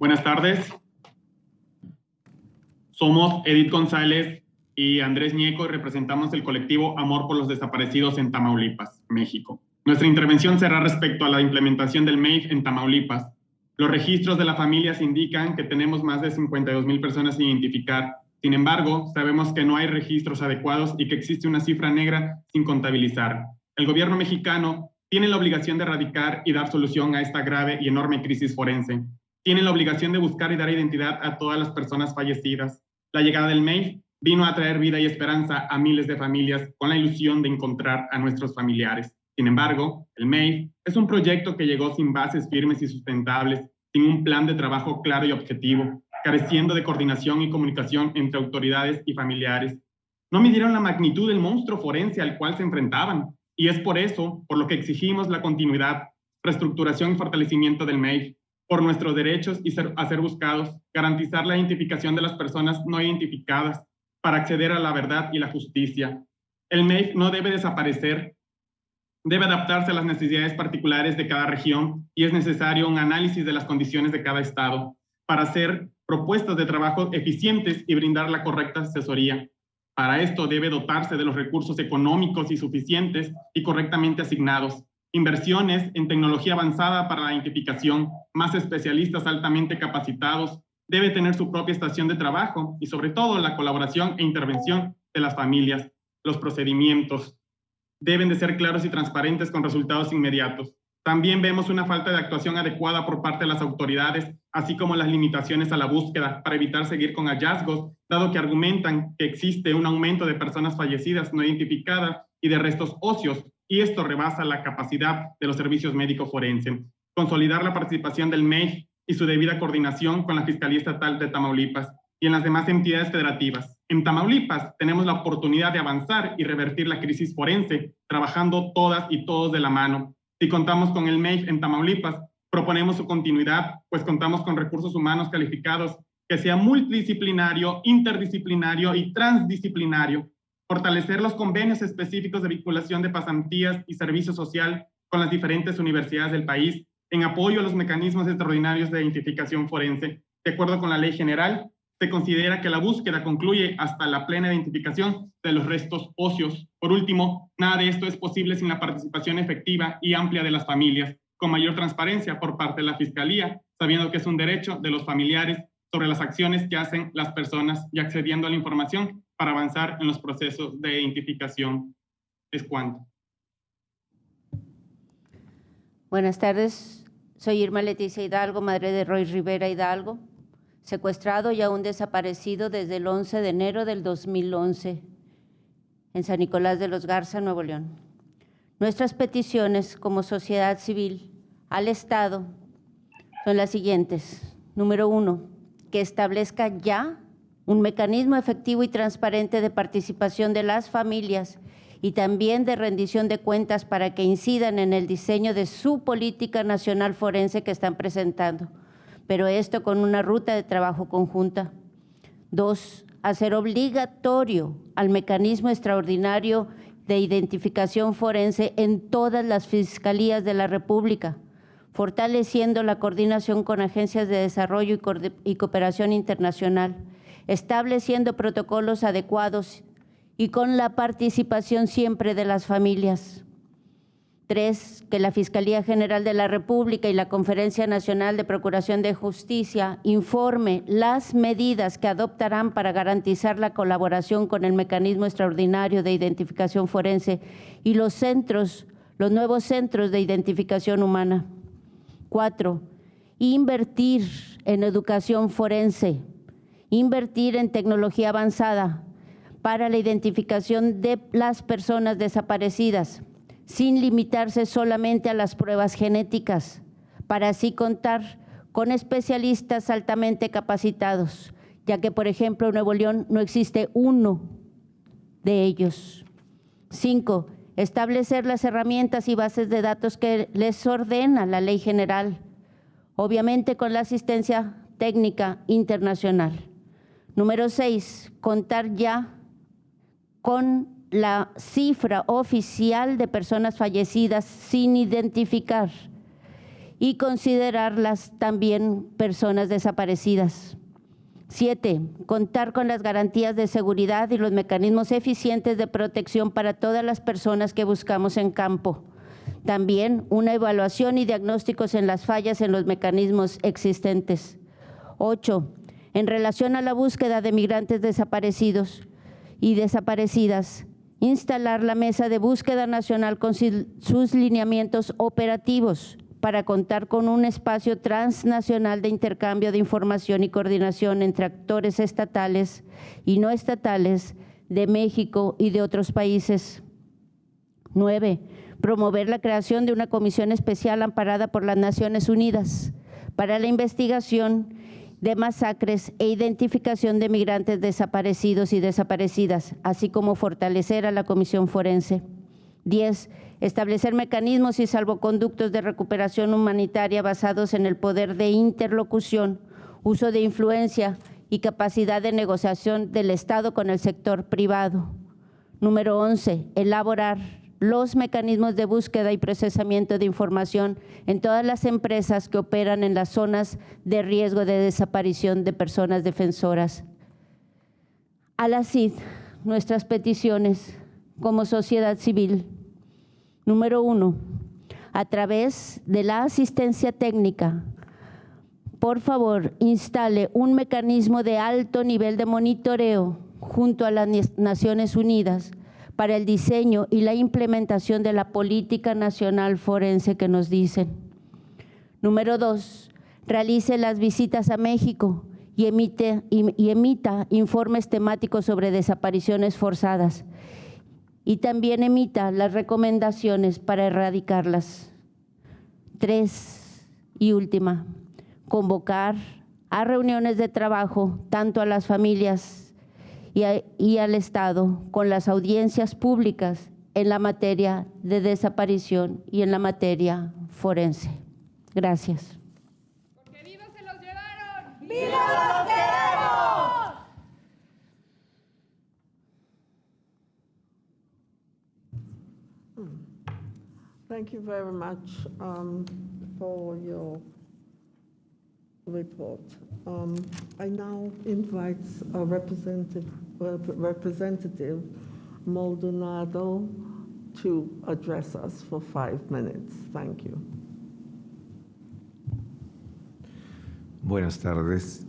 Buenas tardes. Somos Edith González y Andrés Ñeco y representamos el colectivo Amor por los Desaparecidos en Tamaulipas, México. Nuestra intervención será respecto a la implementación del MEIF en Tamaulipas. Los registros de las familias indican que tenemos más de 52 mil personas sin identificar. Sin embargo, sabemos que no hay registros adecuados y que existe una cifra negra sin contabilizar. El gobierno mexicano tiene la obligación de erradicar y dar solución a esta grave y enorme crisis forense tienen la obligación de buscar y dar identidad a todas las personas fallecidas. La llegada del MEIF vino a traer vida y esperanza a miles de familias con la ilusión de encontrar a nuestros familiares. Sin embargo, el MEIF es un proyecto que llegó sin bases firmes y sustentables, sin un plan de trabajo claro y objetivo, careciendo de coordinación y comunicación entre autoridades y familiares. No midieron la magnitud del monstruo forense al cual se enfrentaban, y es por eso por lo que exigimos la continuidad, reestructuración y fortalecimiento del MEIF, por nuestros derechos y ser, a ser buscados, garantizar la identificación de las personas no identificadas para acceder a la verdad y la justicia. El MEIF no debe desaparecer, debe adaptarse a las necesidades particulares de cada región y es necesario un análisis de las condiciones de cada estado para hacer propuestas de trabajo eficientes y brindar la correcta asesoría. Para esto debe dotarse de los recursos económicos y suficientes y correctamente asignados, inversiones en tecnología avanzada para la identificación, más especialistas altamente capacitados, debe tener su propia estación de trabajo y sobre todo la colaboración e intervención de las familias. Los procedimientos deben de ser claros y transparentes con resultados inmediatos. También vemos una falta de actuación adecuada por parte de las autoridades, así como las limitaciones a la búsqueda para evitar seguir con hallazgos, dado que argumentan que existe un aumento de personas fallecidas no identificadas y de restos óseos y esto rebasa la capacidad de los servicios médicos forenses. Consolidar la participación del MEI y su debida coordinación con la Fiscalía Estatal de Tamaulipas y en las demás entidades federativas. En Tamaulipas tenemos la oportunidad de avanzar y revertir la crisis forense, trabajando todas y todos de la mano. Si contamos con el MEIF en Tamaulipas, proponemos su continuidad, pues contamos con recursos humanos calificados que sea multidisciplinario, interdisciplinario y transdisciplinario fortalecer los convenios específicos de vinculación de pasantías y servicio social con las diferentes universidades del país en apoyo a los mecanismos extraordinarios de identificación forense. De acuerdo con la ley general, se considera que la búsqueda concluye hasta la plena identificación de los restos óseos. Por último, nada de esto es posible sin la participación efectiva y amplia de las familias, con mayor transparencia por parte de la Fiscalía, sabiendo que es un derecho de los familiares sobre las acciones que hacen las personas y accediendo a la información para avanzar en los procesos de identificación. Es cuanto. Buenas tardes, soy Irma Leticia Hidalgo, madre de Roy Rivera Hidalgo, secuestrado y aún desaparecido desde el 11 de enero del 2011. en San Nicolás de los Garza, Nuevo León. Nuestras peticiones como sociedad civil al Estado son las siguientes. Número uno, que establezca ya un mecanismo efectivo y transparente de participación de las familias y también de rendición de cuentas para que incidan en el diseño de su política nacional forense que están presentando, pero esto con una ruta de trabajo conjunta. Dos, hacer obligatorio al mecanismo extraordinario de identificación forense en todas las fiscalías de la República, fortaleciendo la coordinación con agencias de desarrollo y cooperación internacional, estableciendo protocolos adecuados y con la participación siempre de las familias. Tres, que la Fiscalía General de la República y la Conferencia Nacional de Procuración de Justicia informe las medidas que adoptarán para garantizar la colaboración con el mecanismo extraordinario de identificación forense y los centros, los nuevos centros de identificación humana. Cuatro, invertir en educación forense, invertir en tecnología avanzada, para la identificación de las personas desaparecidas, sin limitarse solamente a las pruebas genéticas, para así contar con especialistas altamente capacitados, ya que, por ejemplo, en Nuevo León no existe uno de ellos. Cinco, establecer las herramientas y bases de datos que les ordena la ley general, obviamente con la asistencia técnica internacional. Número seis, contar ya con la cifra oficial de personas fallecidas sin identificar y considerarlas también personas desaparecidas. Siete, contar con las garantías de seguridad y los mecanismos eficientes de protección para todas las personas que buscamos en campo. También una evaluación y diagnósticos en las fallas en los mecanismos existentes. Ocho, en relación a la búsqueda de migrantes desaparecidos, y desaparecidas, instalar la mesa de búsqueda nacional con sus lineamientos operativos para contar con un espacio transnacional de intercambio de información y coordinación entre actores estatales y no estatales de México y de otros países. Nueve, promover la creación de una comisión especial amparada por las Naciones Unidas para la investigación de masacres e identificación de migrantes desaparecidos y desaparecidas, así como fortalecer a la Comisión Forense. 10. Establecer mecanismos y salvoconductos de recuperación humanitaria basados en el poder de interlocución, uso de influencia y capacidad de negociación del Estado con el sector privado. Número 11. Elaborar los mecanismos de búsqueda y procesamiento de información en todas las empresas que operan en las zonas de riesgo de desaparición de personas defensoras. A la CID, nuestras peticiones como sociedad civil. Número uno, a través de la asistencia técnica, por favor, instale un mecanismo de alto nivel de monitoreo junto a las Naciones Unidas para el diseño y la implementación de la política nacional forense que nos dicen. Número dos, realice las visitas a México y, emite, y, emita informes temáticos sobre desapariciones forzadas y también emita las recomendaciones para erradicarlas. Tres, y última, convocar a reuniones de trabajo tanto a las familias y, al Estado con las audiencias públicas en la materia de desaparición y en la materia forense. Gracias. Porque vivos se los llevaron. ¡Vivos los queremos! Thank you very much um, for your report. Um, I now invite a representative, representative Maldonado to address us for five minutes. Thank you. Buenas tardes.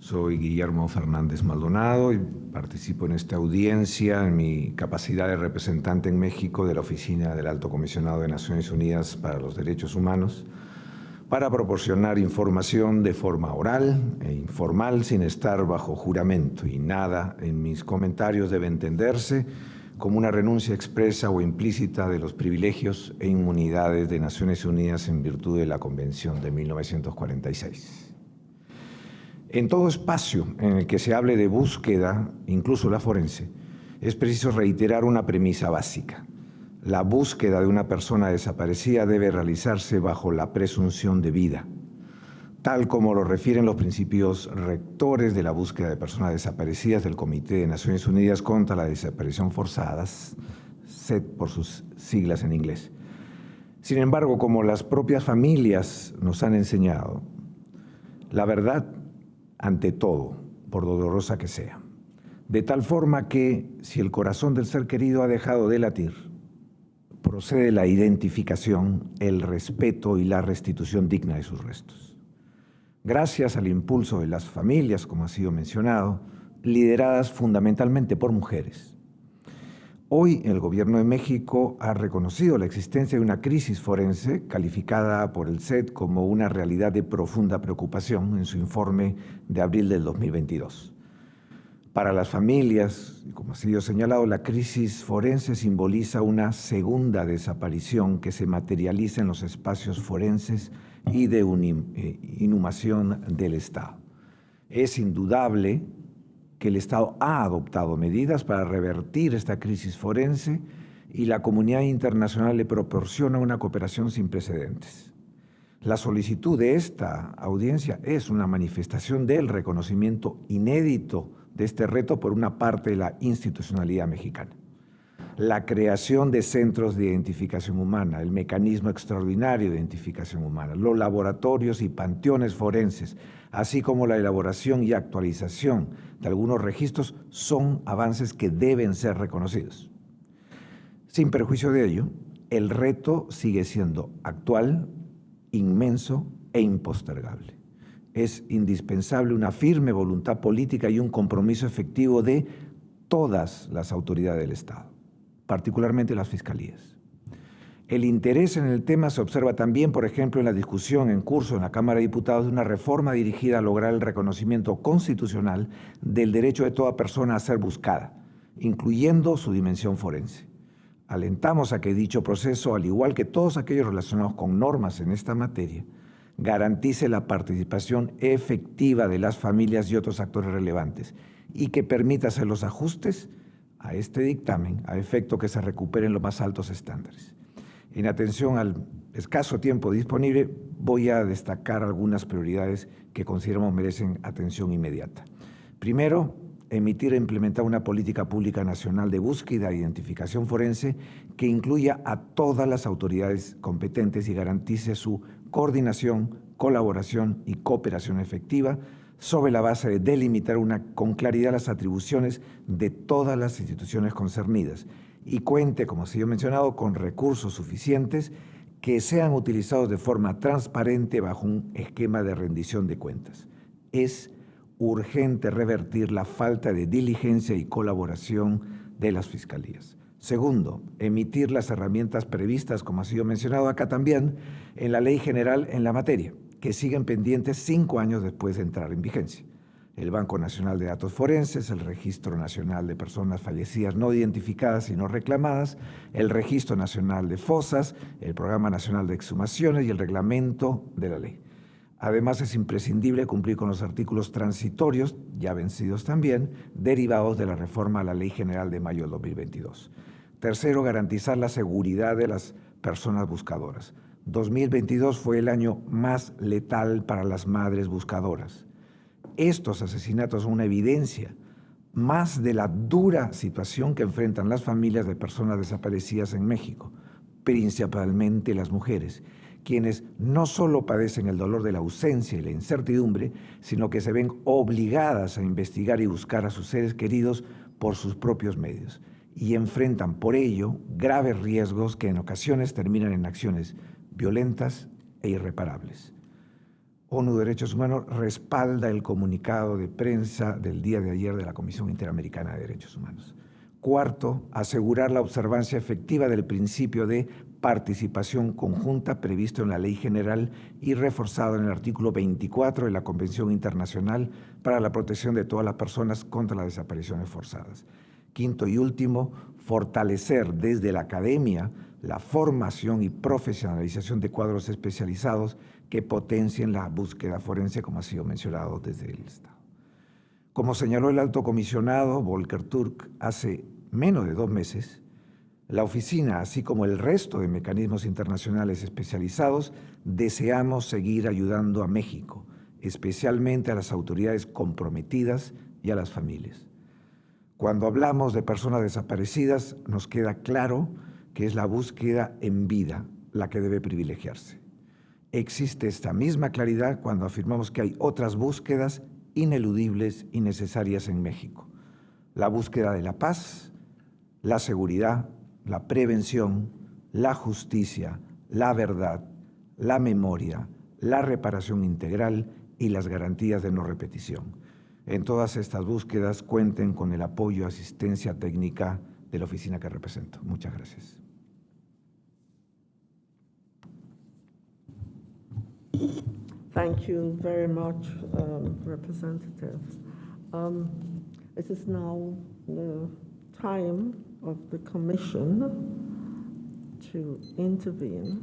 Soy Guillermo Fernández Maldonado y participo en esta audiencia en mi capacidad de representante en México de la Oficina del Alto Comisionado de Naciones Unidas para los Derechos Humanos para proporcionar información de forma oral e informal sin estar bajo juramento y nada en mis comentarios debe entenderse como una renuncia expresa o implícita de los privilegios e inmunidades de Naciones Unidas en virtud de la Convención de 1946. En todo espacio en el que se hable de búsqueda, incluso la forense, es preciso reiterar una premisa básica. La búsqueda de una persona desaparecida debe realizarse bajo la presunción de vida, tal como lo refieren los principios rectores de la búsqueda de personas desaparecidas del Comité de Naciones Unidas contra la Desaparición Forzadas, SED por sus siglas en inglés. Sin embargo, como las propias familias nos han enseñado, la verdad ante todo, por dolorosa que sea, de tal forma que si el corazón del ser querido ha dejado de latir, procede la identificación, el respeto y la restitución digna de sus restos. Gracias al impulso de las familias, como ha sido mencionado, lideradas fundamentalmente por mujeres. Hoy el Gobierno de México ha reconocido la existencia de una crisis forense calificada por el SED como una realidad de profunda preocupación en su informe de abril del 2022. Para las familias, como ha sido señalado, la crisis forense simboliza una segunda desaparición que se materializa en los espacios forenses y de eh, inhumación del Estado. Es indudable que el Estado ha adoptado medidas para revertir esta crisis forense y la comunidad internacional le proporciona una cooperación sin precedentes. La solicitud de esta audiencia es una manifestación del reconocimiento inédito de este reto por una parte de la institucionalidad mexicana. La creación de centros de identificación humana, el mecanismo extraordinario de identificación humana, los laboratorios y panteones forenses, así como la elaboración y actualización de algunos registros son avances que deben ser reconocidos. Sin perjuicio de ello, el reto sigue siendo actual, inmenso e impostergable es indispensable una firme voluntad política y un compromiso efectivo de todas las autoridades del Estado, particularmente las fiscalías. El interés en el tema se observa también, por ejemplo, en la discusión en curso en la Cámara de Diputados de una reforma dirigida a lograr el reconocimiento constitucional del derecho de toda persona a ser buscada, incluyendo su dimensión forense. Alentamos a que dicho proceso, al igual que todos aquellos relacionados con normas en esta materia, garantice la participación efectiva de las familias y otros actores relevantes y que permita hacer los ajustes a este dictamen a efecto que se recuperen los más altos estándares. En atención al escaso tiempo disponible, voy a destacar algunas prioridades que consideramos merecen atención inmediata. Primero, emitir e implementar una política pública nacional de búsqueda e identificación forense que incluya a todas las autoridades competentes y garantice su coordinación, colaboración y cooperación efectiva sobre la base de delimitar con claridad las atribuciones de todas las instituciones concernidas y cuente, como ha sido mencionado, con recursos suficientes que sean utilizados de forma transparente bajo un esquema de rendición de cuentas. Es urgente revertir la falta de diligencia y colaboración de las fiscalías. Segundo, emitir las herramientas previstas, como ha sido mencionado acá también, en la ley general en la materia, que siguen pendientes cinco años después de entrar en vigencia. El Banco Nacional de Datos Forenses, el Registro Nacional de Personas Fallecidas No Identificadas y No Reclamadas, el Registro Nacional de Fosas, el Programa Nacional de Exhumaciones y el Reglamento de la Ley. Además, es imprescindible cumplir con los artículos transitorios, ya vencidos también, derivados de la reforma a la Ley General de mayo del 2022. Tercero, garantizar la seguridad de las personas buscadoras. 2022 fue el año más letal para las madres buscadoras. Estos asesinatos son una evidencia más de la dura situación que enfrentan las familias de personas desaparecidas en México, principalmente las mujeres, quienes no solo padecen el dolor de la ausencia y la incertidumbre, sino que se ven obligadas a investigar y buscar a sus seres queridos por sus propios medios y enfrentan por ello graves riesgos que en ocasiones terminan en acciones violentas e irreparables. ONU Derechos Humanos respalda el comunicado de prensa del día de ayer de la Comisión Interamericana de Derechos Humanos. Cuarto, asegurar la observancia efectiva del principio de participación conjunta previsto en la Ley General y reforzado en el artículo 24 de la Convención Internacional para la Protección de todas las personas contra las desapariciones forzadas. Quinto y último, fortalecer desde la academia la formación y profesionalización de cuadros especializados que potencien la búsqueda forense, como ha sido mencionado desde el Estado. Como señaló el alto comisionado Volker Turk hace menos de dos meses, la oficina, así como el resto de mecanismos internacionales especializados, deseamos seguir ayudando a México, especialmente a las autoridades comprometidas y a las familias. Cuando hablamos de personas desaparecidas, nos queda claro que es la búsqueda en vida la que debe privilegiarse. Existe esta misma claridad cuando afirmamos que hay otras búsquedas ineludibles y necesarias en México. La búsqueda de la paz, la seguridad, la prevención, la justicia, la verdad, la memoria, la reparación integral y las garantías de no repetición. En todas estas búsquedas cuenten con el apoyo asistencia técnica de la oficina que represento. Muchas gracias. Thank you very much, um, representatives. Um, it is now the time of the commission to intervene,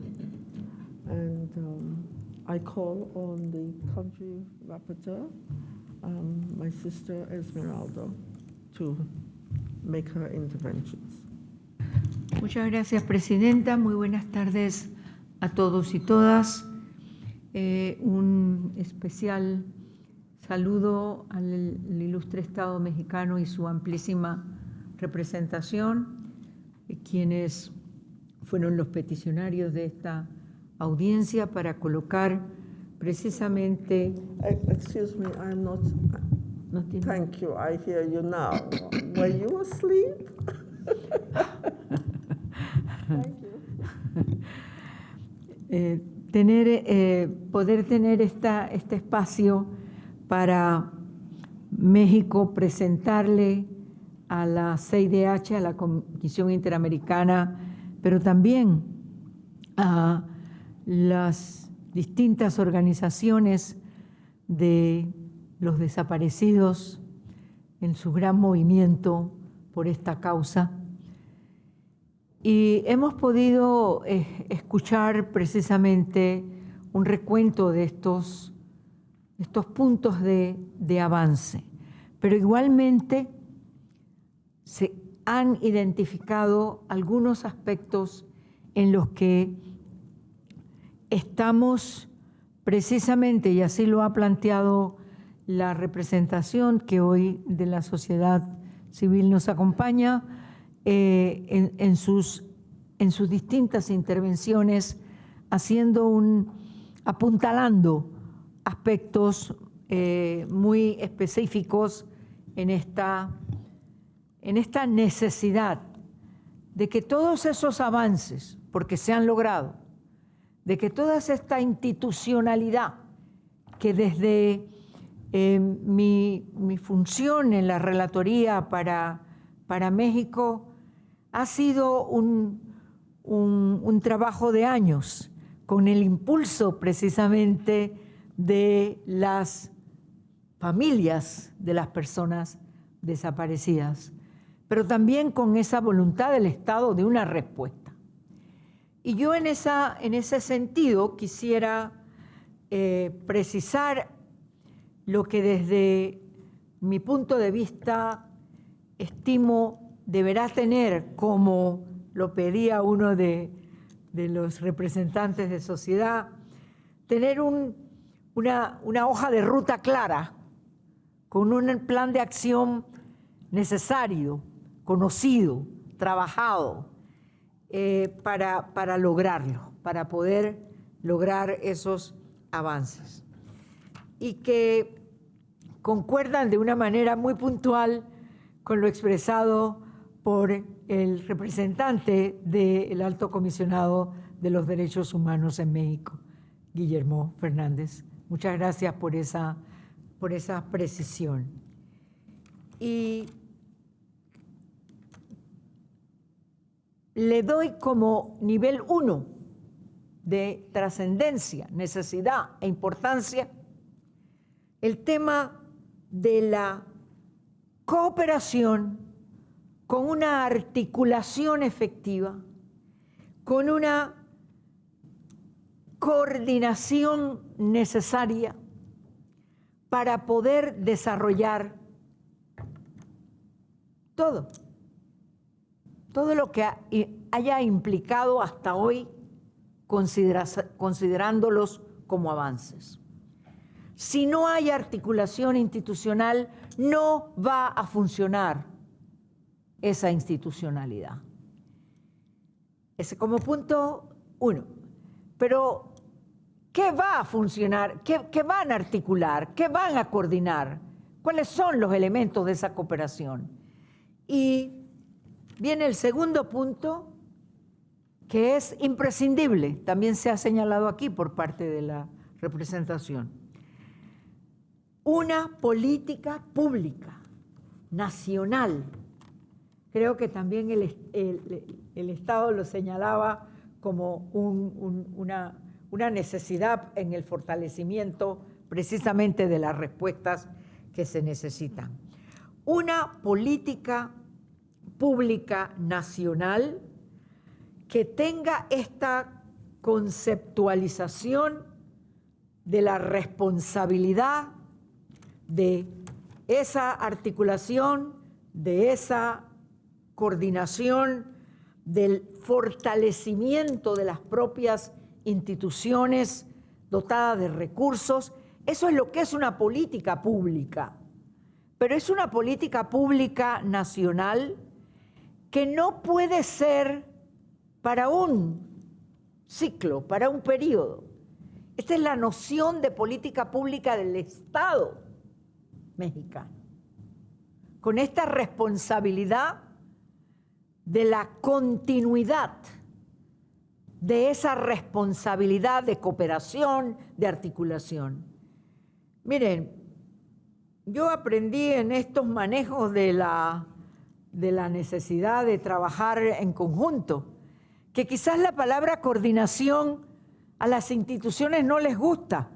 and um, I call on the country rapporteur, um, my sister Esmeralda, to make her interventions. Muchas gracias, Presidenta. Muy buenas tardes a todos y todas. Eh, un especial saludo al, ilustre Estado mexicano y su amplísima representación, eh, quienes fueron los peticionarios de esta audiencia para colocar precisamente... Excuse me, I'm not... Thank you, I hear you now. Were you asleep? Thank you. eh, tener, eh, poder tener esta, este espacio para México presentarle a la CIDH, a la Comisión Interamericana, pero también a las distintas organizaciones de los desaparecidos en su gran movimiento por esta causa. Y hemos podido eh, escuchar precisamente un recuento de estos, estos puntos de, de avance, pero igualmente se han identificado algunos aspectos en los que estamos precisamente, y así lo ha planteado la representación que hoy de la sociedad civil nos acompaña, eh, en, sus, en sus distintas intervenciones, haciendo un, apuntalando aspectos eh, muy específicos en esta, en esta necesidad de que todos esos avances, porque se han logrado, de que toda esta institucionalidad que desde eh, mi, función en la relatoría para, para México ha sido un, trabajo de años con el impulso precisamente de las familias de las personas desaparecidas, pero también con esa voluntad del Estado de una respuesta. Y yo en, esa, en ese sentido quisiera eh, precisar lo que desde mi punto de vista estimo deberá tener, como lo pedía uno de, los representantes de sociedad, tener una, hoja de ruta clara, con un plan de acción necesario, conocido, trabajado, eh, para, para lograrlo, para poder lograr esos avances. Y que concuerdan de una manera muy puntual con lo expresado por el representante del alto comisionado de los derechos humanos en México, Guillermo Fernández. Muchas gracias por esa, por esa precisión. Y le doy como nivel uno de trascendencia, necesidad e importancia el tema de la cooperación con una articulación efectiva, con una coordinación necesaria para poder desarrollar todo, todo lo que haya implicado hasta hoy considerándolos como avances. Si no hay articulación institucional, no va a funcionar esa institucionalidad. Ese como punto uno. Pero, ¿qué va a funcionar? ¿Qué, ¿Qué, van a articular? ¿Qué van a coordinar? ¿Cuáles son los elementos de esa cooperación? Y viene el segundo punto, que es imprescindible, también se ha señalado aquí por parte de la representación. Una política pública, nacional. Creo que también el, el, Estado lo señalaba como un, una, una necesidad en el fortalecimiento precisamente de las respuestas que se necesitan. Una política pública nacional que tenga esta conceptualización de la responsabilidad de esa articulación, de esa coordinación, del fortalecimiento de las propias instituciones dotadas de recursos. Eso es lo que es una política pública. Pero es una política pública nacional que no puede ser para un ciclo, para un periodo. Esta es la noción de política pública del Estado mexicano. Con esta responsabilidad de la continuidad de esa responsabilidad de cooperación, de articulación. Miren, yo aprendí en estos manejos de la, de la necesidad de trabajar en conjunto que quizás la palabra coordinación a las instituciones no les gusta,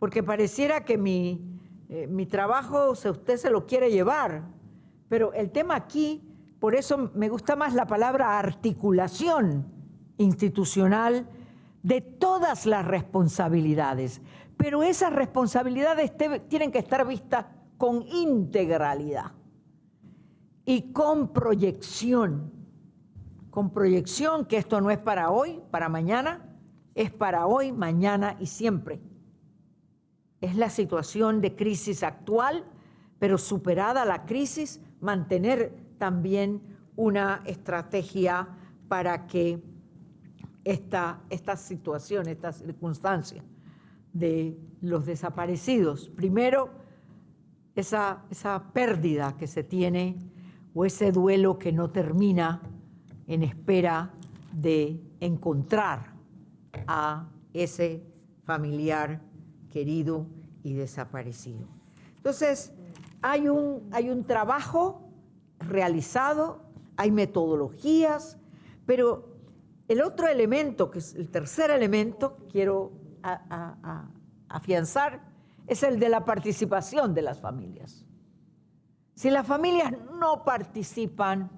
porque pareciera que mi, eh, mi trabajo usted se lo quiere llevar, pero el tema aquí, por eso me gusta más la palabra articulación institucional de todas las responsabilidades, pero esas responsabilidades tienen que estar vistas con integralidad y con proyección con proyección que esto no es para hoy, para mañana, es para hoy, mañana y siempre. Es la situación de crisis actual, pero superada la crisis, mantener también una estrategia para que esta, esta situación, esta circunstancia de los desaparecidos, primero, esa, esa pérdida que se tiene o ese duelo que no termina en espera de encontrar a ese familiar querido y desaparecido. Entonces, hay un, hay un trabajo realizado, hay metodologías, pero el otro elemento, que es el tercer elemento, quiero afianzar, es el de la participación de las familias. Si las familias no participan,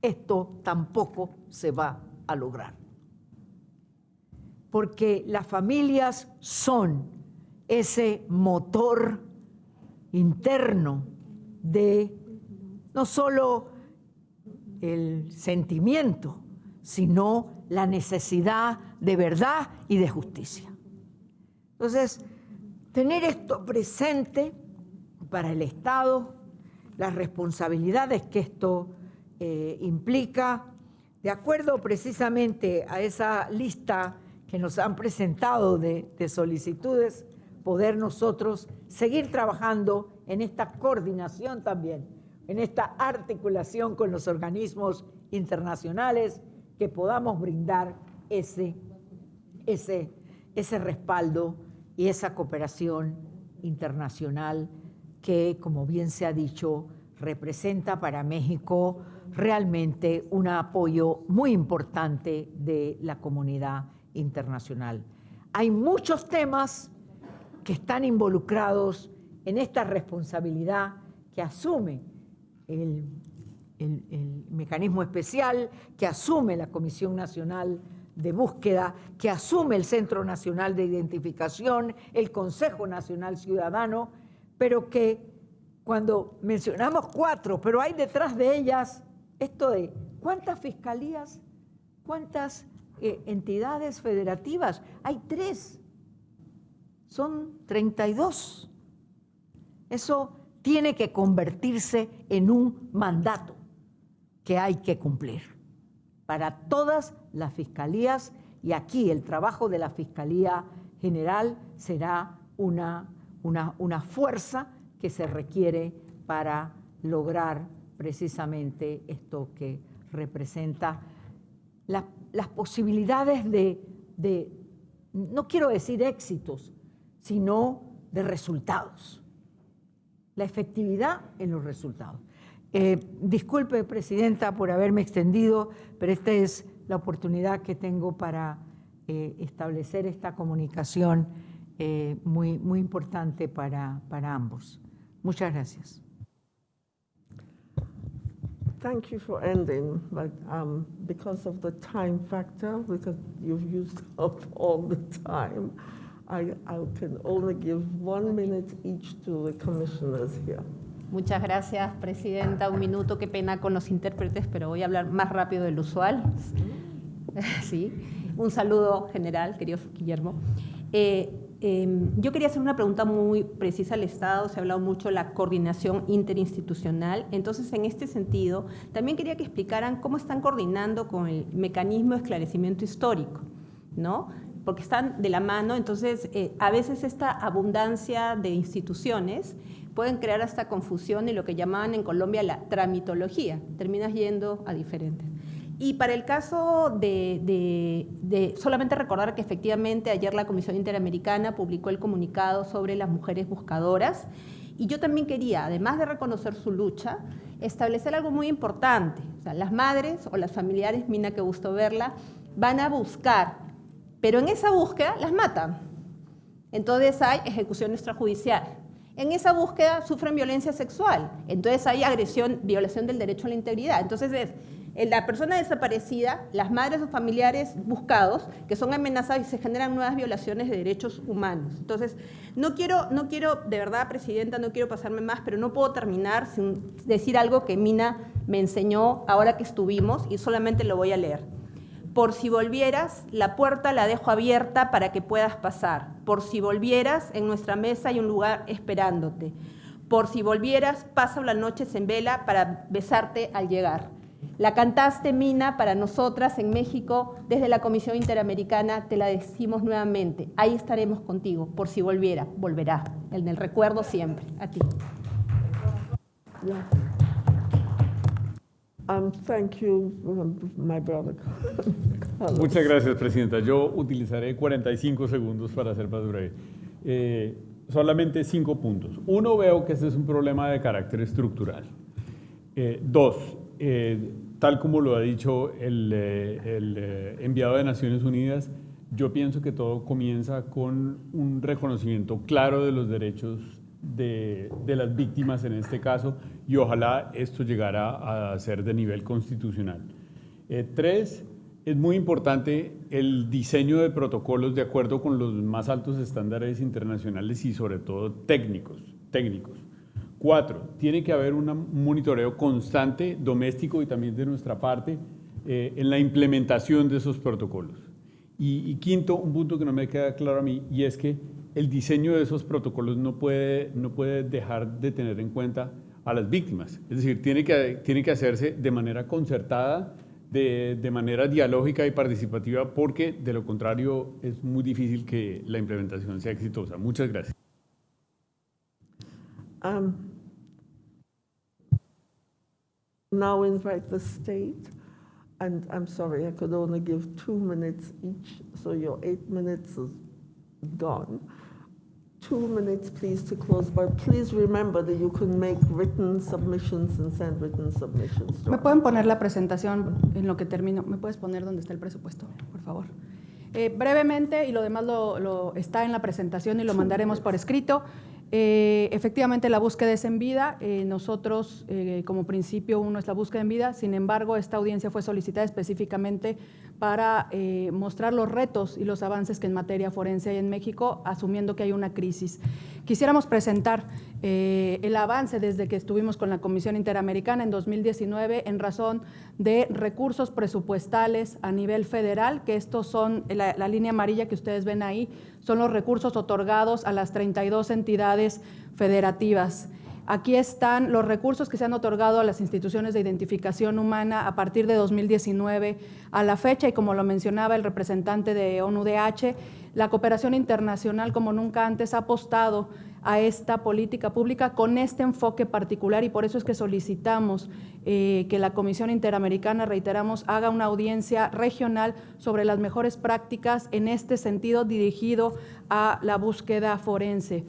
esto tampoco se va a lograr. Porque las familias son ese motor interno de no solo el sentimiento, sino la necesidad de verdad y de justicia. Entonces, tener esto presente para el Estado, las responsabilidades que esto eh, implica, de acuerdo precisamente a esa lista que nos han presentado de, de solicitudes, poder nosotros seguir trabajando en esta coordinación también, en esta articulación con los organismos internacionales, que podamos brindar ese, ese, ese respaldo y esa cooperación internacional que, como bien se ha dicho, representa para México realmente un apoyo muy importante de la comunidad internacional. Hay muchos temas que están involucrados en esta responsabilidad que asume el, mecanismo especial, que asume la Comisión Nacional de Búsqueda, que asume el Centro Nacional de Identificación, el Consejo Nacional Ciudadano, pero que cuando mencionamos cuatro, pero hay detrás de ellas esto de cuántas fiscalías, cuántas eh, entidades federativas, hay tres, son 32. Eso tiene que convertirse en un mandato que hay que cumplir para todas las fiscalías y aquí el trabajo de la Fiscalía General será una, una, una fuerza que se requiere para lograr precisamente esto que representa la, las posibilidades de, de, no quiero decir éxitos, sino de resultados. La efectividad en los resultados. Eh, disculpe, Presidenta, por haberme extendido, pero esta es la oportunidad que tengo para eh, establecer esta comunicación eh, muy, muy importante para, para ambos. Muchas gracias. Thank you for ending, but um, because of the time factor, because you've used up all the time, I, I can only give one minute each to the commissioners here. Muchas gracias, Presidenta. Un minuto, qué pena con los intérpretes, pero voy a hablar más rápido del usual. Sí. Un saludo general, querido Guillermo. Eh, eh, yo quería hacer una pregunta muy precisa al Estado. Se ha hablado mucho de la coordinación interinstitucional. Entonces, en este sentido, también quería que explicaran cómo están coordinando con el mecanismo de esclarecimiento histórico, ¿no? porque están de la mano, entonces eh, a veces esta abundancia de instituciones pueden crear hasta confusión y lo que llamaban en Colombia la tramitología, terminas yendo a diferentes. Y para el caso de, solamente recordar que efectivamente ayer la Comisión Interamericana publicó el comunicado sobre las mujeres buscadoras y yo también quería, además de reconocer su lucha, establecer algo muy importante. O sea, las madres o las familiares, Mina, que gustó verla, van a buscar pero en esa búsqueda las matan. Entonces hay ejecución extrajudicial. En esa búsqueda sufren violencia sexual. Entonces hay agresión, violación del derecho a la integridad. Entonces es la persona desaparecida, las madres o familiares buscados, que son amenazados y se generan nuevas violaciones de derechos humanos. Entonces, no quiero, no quiero, de verdad, Presidenta, no quiero pasarme más, pero no puedo terminar sin decir algo que Mina me enseñó ahora que estuvimos y solamente lo voy a leer. Por si volvieras, la puerta la dejo abierta para que puedas pasar. Por si volvieras, en nuestra mesa hay un lugar esperándote. Por si volvieras, paso las noches en vela para besarte al llegar. La cantaste, Mina, para nosotras en México, desde la Comisión Interamericana, te la decimos nuevamente. Ahí estaremos contigo, por si volviera, volverá, en el recuerdo siempre. A ti. Um, thank you, my brother. Muchas gracias, Presidenta. Yo utilizaré 45 segundos para ser más breve. Eh, solamente cinco puntos. Uno, veo que este es un problema de carácter estructural. Eh, dos, eh, tal como lo ha dicho el, el enviado de Naciones Unidas, yo pienso que todo comienza con un reconocimiento claro de los derechos de, las víctimas en este caso y ojalá esto llegara a ser de nivel constitucional. Eh, tres, es muy importante el diseño de protocolos de acuerdo con los más altos estándares internacionales y sobre todo técnicos. técnicos. Cuatro, tiene que haber un monitoreo constante, doméstico y también de nuestra parte, eh, en la implementación de esos protocolos. Y, y quinto, un punto que no me queda claro a mí, y es que el diseño de esos protocolos no puede, no puede dejar de tener en cuenta a las víctimas. Es decir, tiene que, tiene que hacerse de manera concertada, de, de, manera dialógica y participativa, porque de lo contrario es muy difícil que la implementación sea exitosa. Muchas gracias. Um, now invite the state, and I'm sorry, I could only give two minutes each, so your eight minutes is gone. two minutes, please, to close, but please remember that you can make written submissions and send written submissions to ¿Me pueden poner la presentación en lo que termino? ¿Me puedes poner dónde está el presupuesto, por favor? Eh, brevemente, y lo demás lo, lo- está en la presentación y lo mandaremos por escrito. Eh, efectivamente, la búsqueda es en vida. Eh, nosotros, eh, como principio, uno es la búsqueda en vida. Sin embargo, esta audiencia fue solicitada específicamente para eh, mostrar los retos y los avances que en materia forense hay en México, asumiendo que hay una crisis. Quisiéramos presentar eh, el avance desde que estuvimos con la Comisión Interamericana en 2019 en razón de recursos presupuestales a nivel federal, que estos son la, la línea amarilla que ustedes ven ahí, son los recursos otorgados a las 32 entidades federativas. Aquí están los recursos que se han otorgado a las instituciones de identificación humana a partir de 2019 a la fecha y como lo mencionaba el representante de ONUDH, la cooperación internacional como nunca antes ha apostado a esta política pública con este enfoque particular y por eso es que solicitamos eh, que la Comisión Interamericana, reiteramos, haga una audiencia regional sobre las mejores prácticas en este sentido dirigido a la búsqueda forense.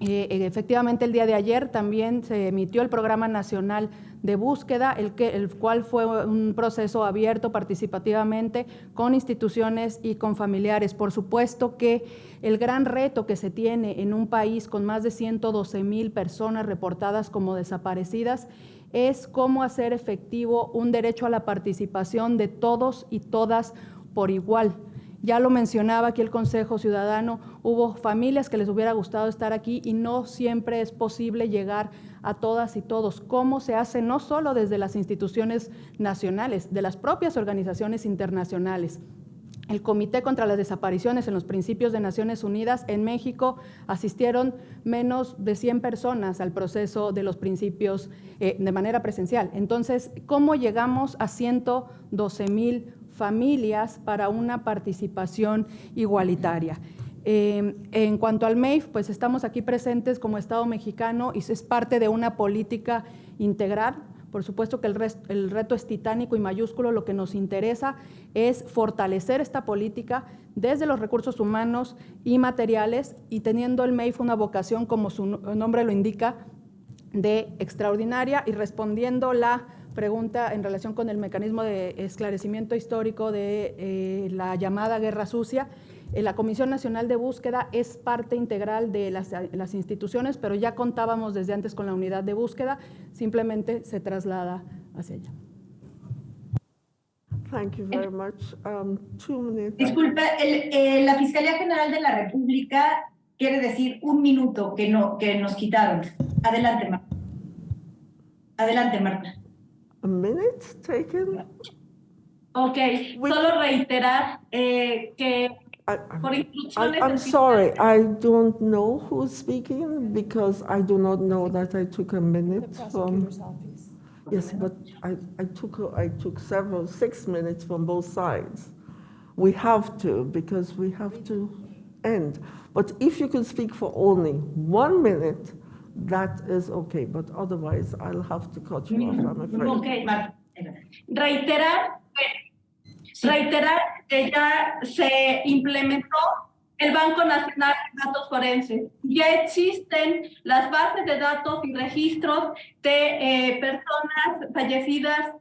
Eh, eh, efectivamente, el día de ayer también se emitió el Programa Nacional de Búsqueda, el, que, el cual fue un proceso abierto participativamente con instituciones y con familiares. Por supuesto que el gran reto que se tiene en un país con más de 112 mil personas reportadas como desaparecidas es cómo hacer efectivo un derecho a la participación de todos y todas por igual. Ya lo mencionaba aquí el Consejo Ciudadano, hubo familias que les hubiera gustado estar aquí y no siempre es posible llegar a todas y todos. ¿Cómo se hace no solo desde las instituciones nacionales, de las propias organizaciones internacionales? El Comité contra las Desapariciones en los Principios de Naciones Unidas en México asistieron menos de 100 personas al proceso de los principios eh, de manera presencial. Entonces, ¿cómo llegamos a 112 mil familias para una participación igualitaria? Eh, en cuanto al MEIF, pues estamos aquí presentes como Estado mexicano y es parte de una política integral por supuesto que el, el, reto es titánico y mayúsculo. Lo que nos interesa es fortalecer esta política desde los recursos humanos y materiales y teniendo el MEIF una vocación, como su nombre lo indica, de extraordinaria y respondiendo la pregunta en relación con el mecanismo de esclarecimiento histórico de eh, la llamada Guerra Sucia. Eh, la Comisión Nacional de Búsqueda es parte integral de las, las, instituciones, pero ya contábamos desde antes con la unidad de búsqueda, simplemente se traslada hacia allá. Thank you very much. Um, two minutes. Disculpa, el, eh, la Fiscalía General de la República quiere decir un minuto que, no, que nos quitaron. Adelante, Marta. Adelante, Marta. A minute taken? Ok, solo reiterar eh, que por I, instrucciones I'm sorry, I don't know who's speaking because I do not know that I took a minute from. Yes, but I, I took a- I took several six minutes from both sides. We have to because we have to end. But if you could speak for only one minute, that is okay. But otherwise, I'll have to cut you off. I'm afraid. Ok, Marta. Reiterar, reiterar que ya se implementó el Banco Nacional de Datos Forenses. Ya existen las bases de datos y registros de eh, personas fallecidas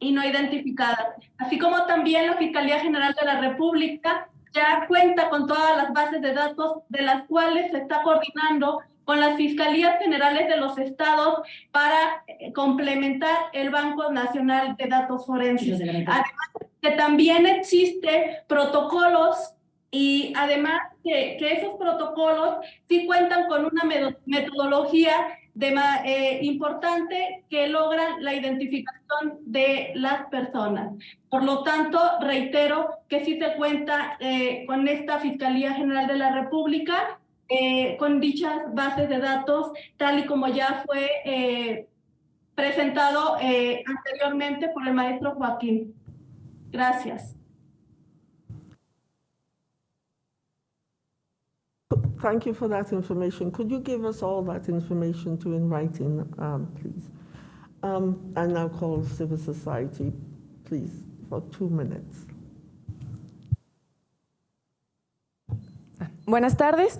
y no identificadas, así como también la Fiscalía General de la República ya cuenta con todas las bases de datos de las cuales se está coordinando con las Fiscalías Generales de los Estados para eh, complementar el Banco Nacional de Datos Forenses. Además, que también existe protocolos y además que, que esos protocolos sí cuentan con una metodología de eh, importante que logran la identificación de las personas. Por lo tanto, reitero que sí se cuenta eh, con esta Fiscalía General de la República, eh, con dichas bases de datos, tal y como ya fue eh, presentado eh, anteriormente por el maestro Joaquín. Gracias. Thank you for that information. Could you give us all that information to in writing, um, please? Um, I now call civil society, please, for two minutes. Buenas tardes.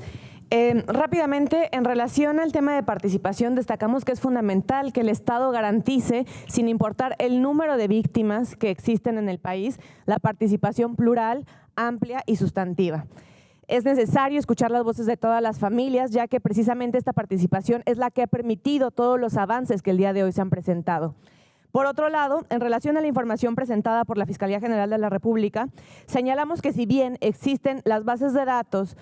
Eh, rápidamente, en relación al tema de participación, destacamos que es fundamental que el Estado garantice, sin importar el número de víctimas que existen en el país, la participación plural, amplia y sustantiva. Es necesario escuchar las voces de todas las familias, ya que precisamente esta participación es la que ha permitido todos los avances que el día de hoy se han presentado. Por otro lado, en relación a la información presentada por la Fiscalía General de la República, señalamos que si bien existen las bases de datos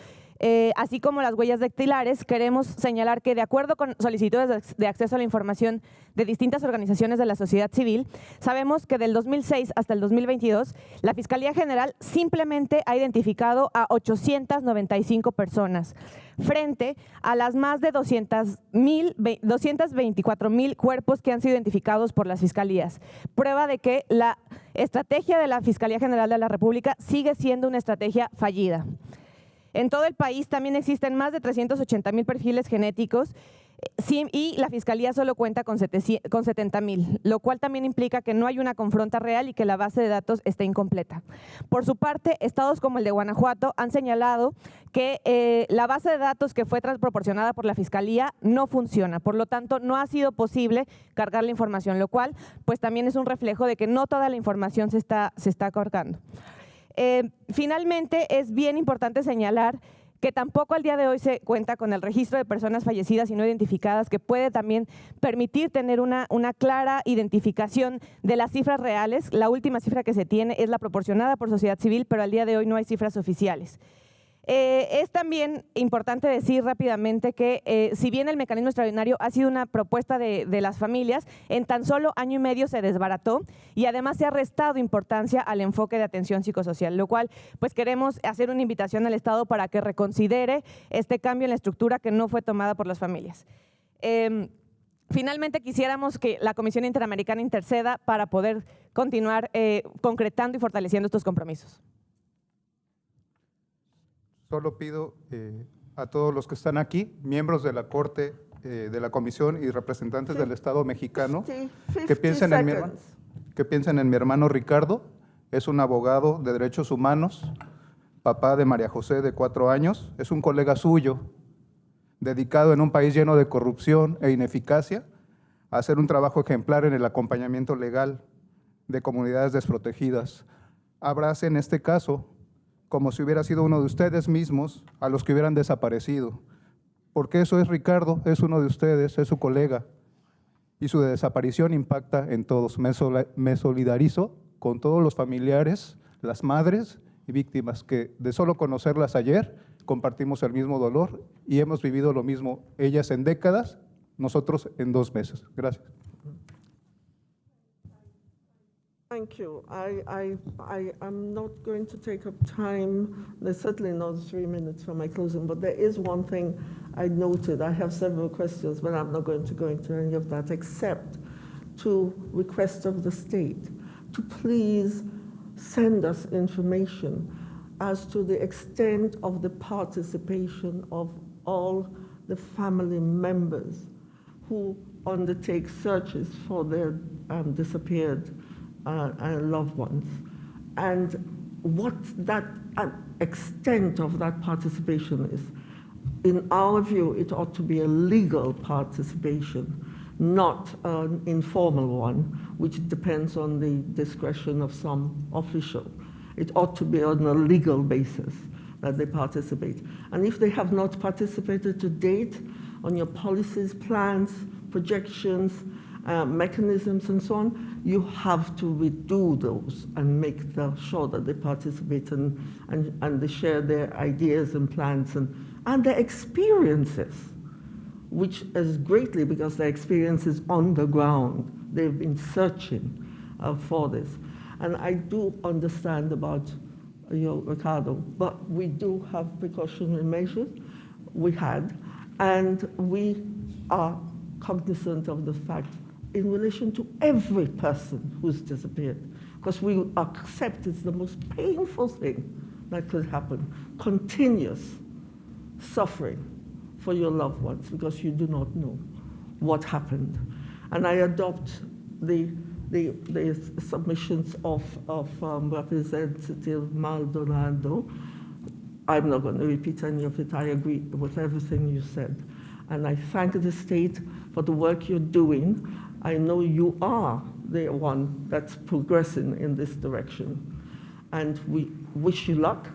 eh, así como las huellas dactilares, queremos señalar que de acuerdo con solicitudes de acceso a la información de distintas organizaciones de la sociedad civil, sabemos que del 2006 hasta el 2022, la Fiscalía General simplemente ha identificado a 895 personas frente a las más de 224 mil cuerpos que han sido identificados por las fiscalías. Prueba de que la estrategia de la Fiscalía General de la República sigue siendo una estrategia fallida. En todo el país también existen más de 380 mil perfiles genéticos eh, y la Fiscalía solo cuenta con 70 mil, lo cual también implica que no hay una confronta real y que la base de datos está incompleta. Por su parte, estados como el de Guanajuato han señalado que eh, la base de datos que fue proporcionada por la Fiscalía no funciona, por lo tanto no ha sido posible cargar la información, lo cual pues también es un reflejo de que no toda la información se está, se está cargando. Eh, finalmente, es bien importante señalar que tampoco al día de hoy se cuenta con el registro de personas fallecidas y no identificadas, que puede también permitir tener una, una clara identificación de las cifras reales. La última cifra que se tiene es la proporcionada por sociedad civil, pero al día de hoy no hay cifras oficiales. Eh, es también importante decir rápidamente que eh, si bien el mecanismo extraordinario ha sido una propuesta de, las familias, en tan solo año y medio se desbarató y además se ha restado importancia al enfoque de atención psicosocial, lo cual pues queremos hacer una invitación al Estado para que reconsidere este cambio en la estructura que no fue tomada por las familias. Em, finalmente quisiéramos que la Comisión Interamericana interceda para poder continuar eh, concretando y fortaleciendo estos compromisos. Solo pido eh, a todos los que están aquí, miembros de la Corte, eh, de la Comisión y representantes del Estado mexicano, que, piensen en mi, que piensen en mi hermano Ricardo, es un abogado de derechos humanos, papá de María José de cuatro años, es un colega suyo, dedicado en un país lleno de corrupción e ineficacia, a hacer un trabajo ejemplar en el acompañamiento legal de comunidades desprotegidas. Abrace en este caso como si hubiera sido uno de ustedes mismos a los que hubieran desaparecido. Porque eso es Ricardo, es uno de ustedes, es su colega. Y su desaparición impacta en todos. Me, solidarizo con todos los familiares, las madres y víctimas que de solo conocerlas ayer compartimos el mismo dolor y hemos vivido lo mismo, ellas en décadas, nosotros en dos meses. Gracias. Thank you. I, I, I am not going to take up time. There's certainly not three minutes for my closing, but there is one thing I noted. I have several questions, but I'm not going to go into any of that except to request of the state to please send us information as to the extent of the participation of all the family members who undertake searches for their um, disappeared uh, loved ones, and what that extent of that participation is. In our view, it ought to be a legal participation, not an informal one, which depends on the discretion of some official. It ought to be on a legal basis that they participate. And if they have not participated to date on your policies, plans, projections, uh, mechanisms and so on, you have to redo those and make sure that they participate and, and, and they share their ideas and plans and, and their experiences, which is greatly because their experience is on the ground. They've been searching uh, for this. And I do understand about you know, Ricardo, but we do have precautionary measures. We had, and we are cognizant of the fact in relation to every person who's disappeared, because we accept it's the most painful thing that could happen, continuous suffering for your loved ones because you do not know what happened. And I adopt the, the, the submissions of, of um, Representative Maldonado I'm not going to repeat any of it. I agree with everything you said. And I thank the state for the work you're doing. I know you are the one that's progressing in this direction. And we wish you luck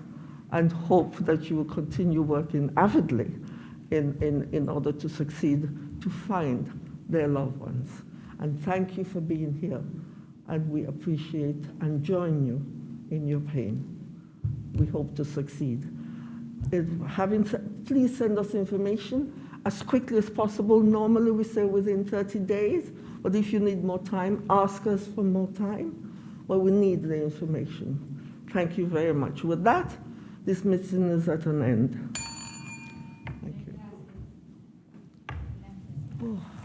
and hope that you will continue working avidly in, in, in order to succeed to find their loved ones. And thank you for being here. And we appreciate and join you in your pain. We hope to succeed. If having, please send us information as quickly as possible. Normally we say within 30 days, but if you need more time, ask us for more time. Well, we need the information. Thank you very much. With that, this meeting is at an end. Thank you. Oh.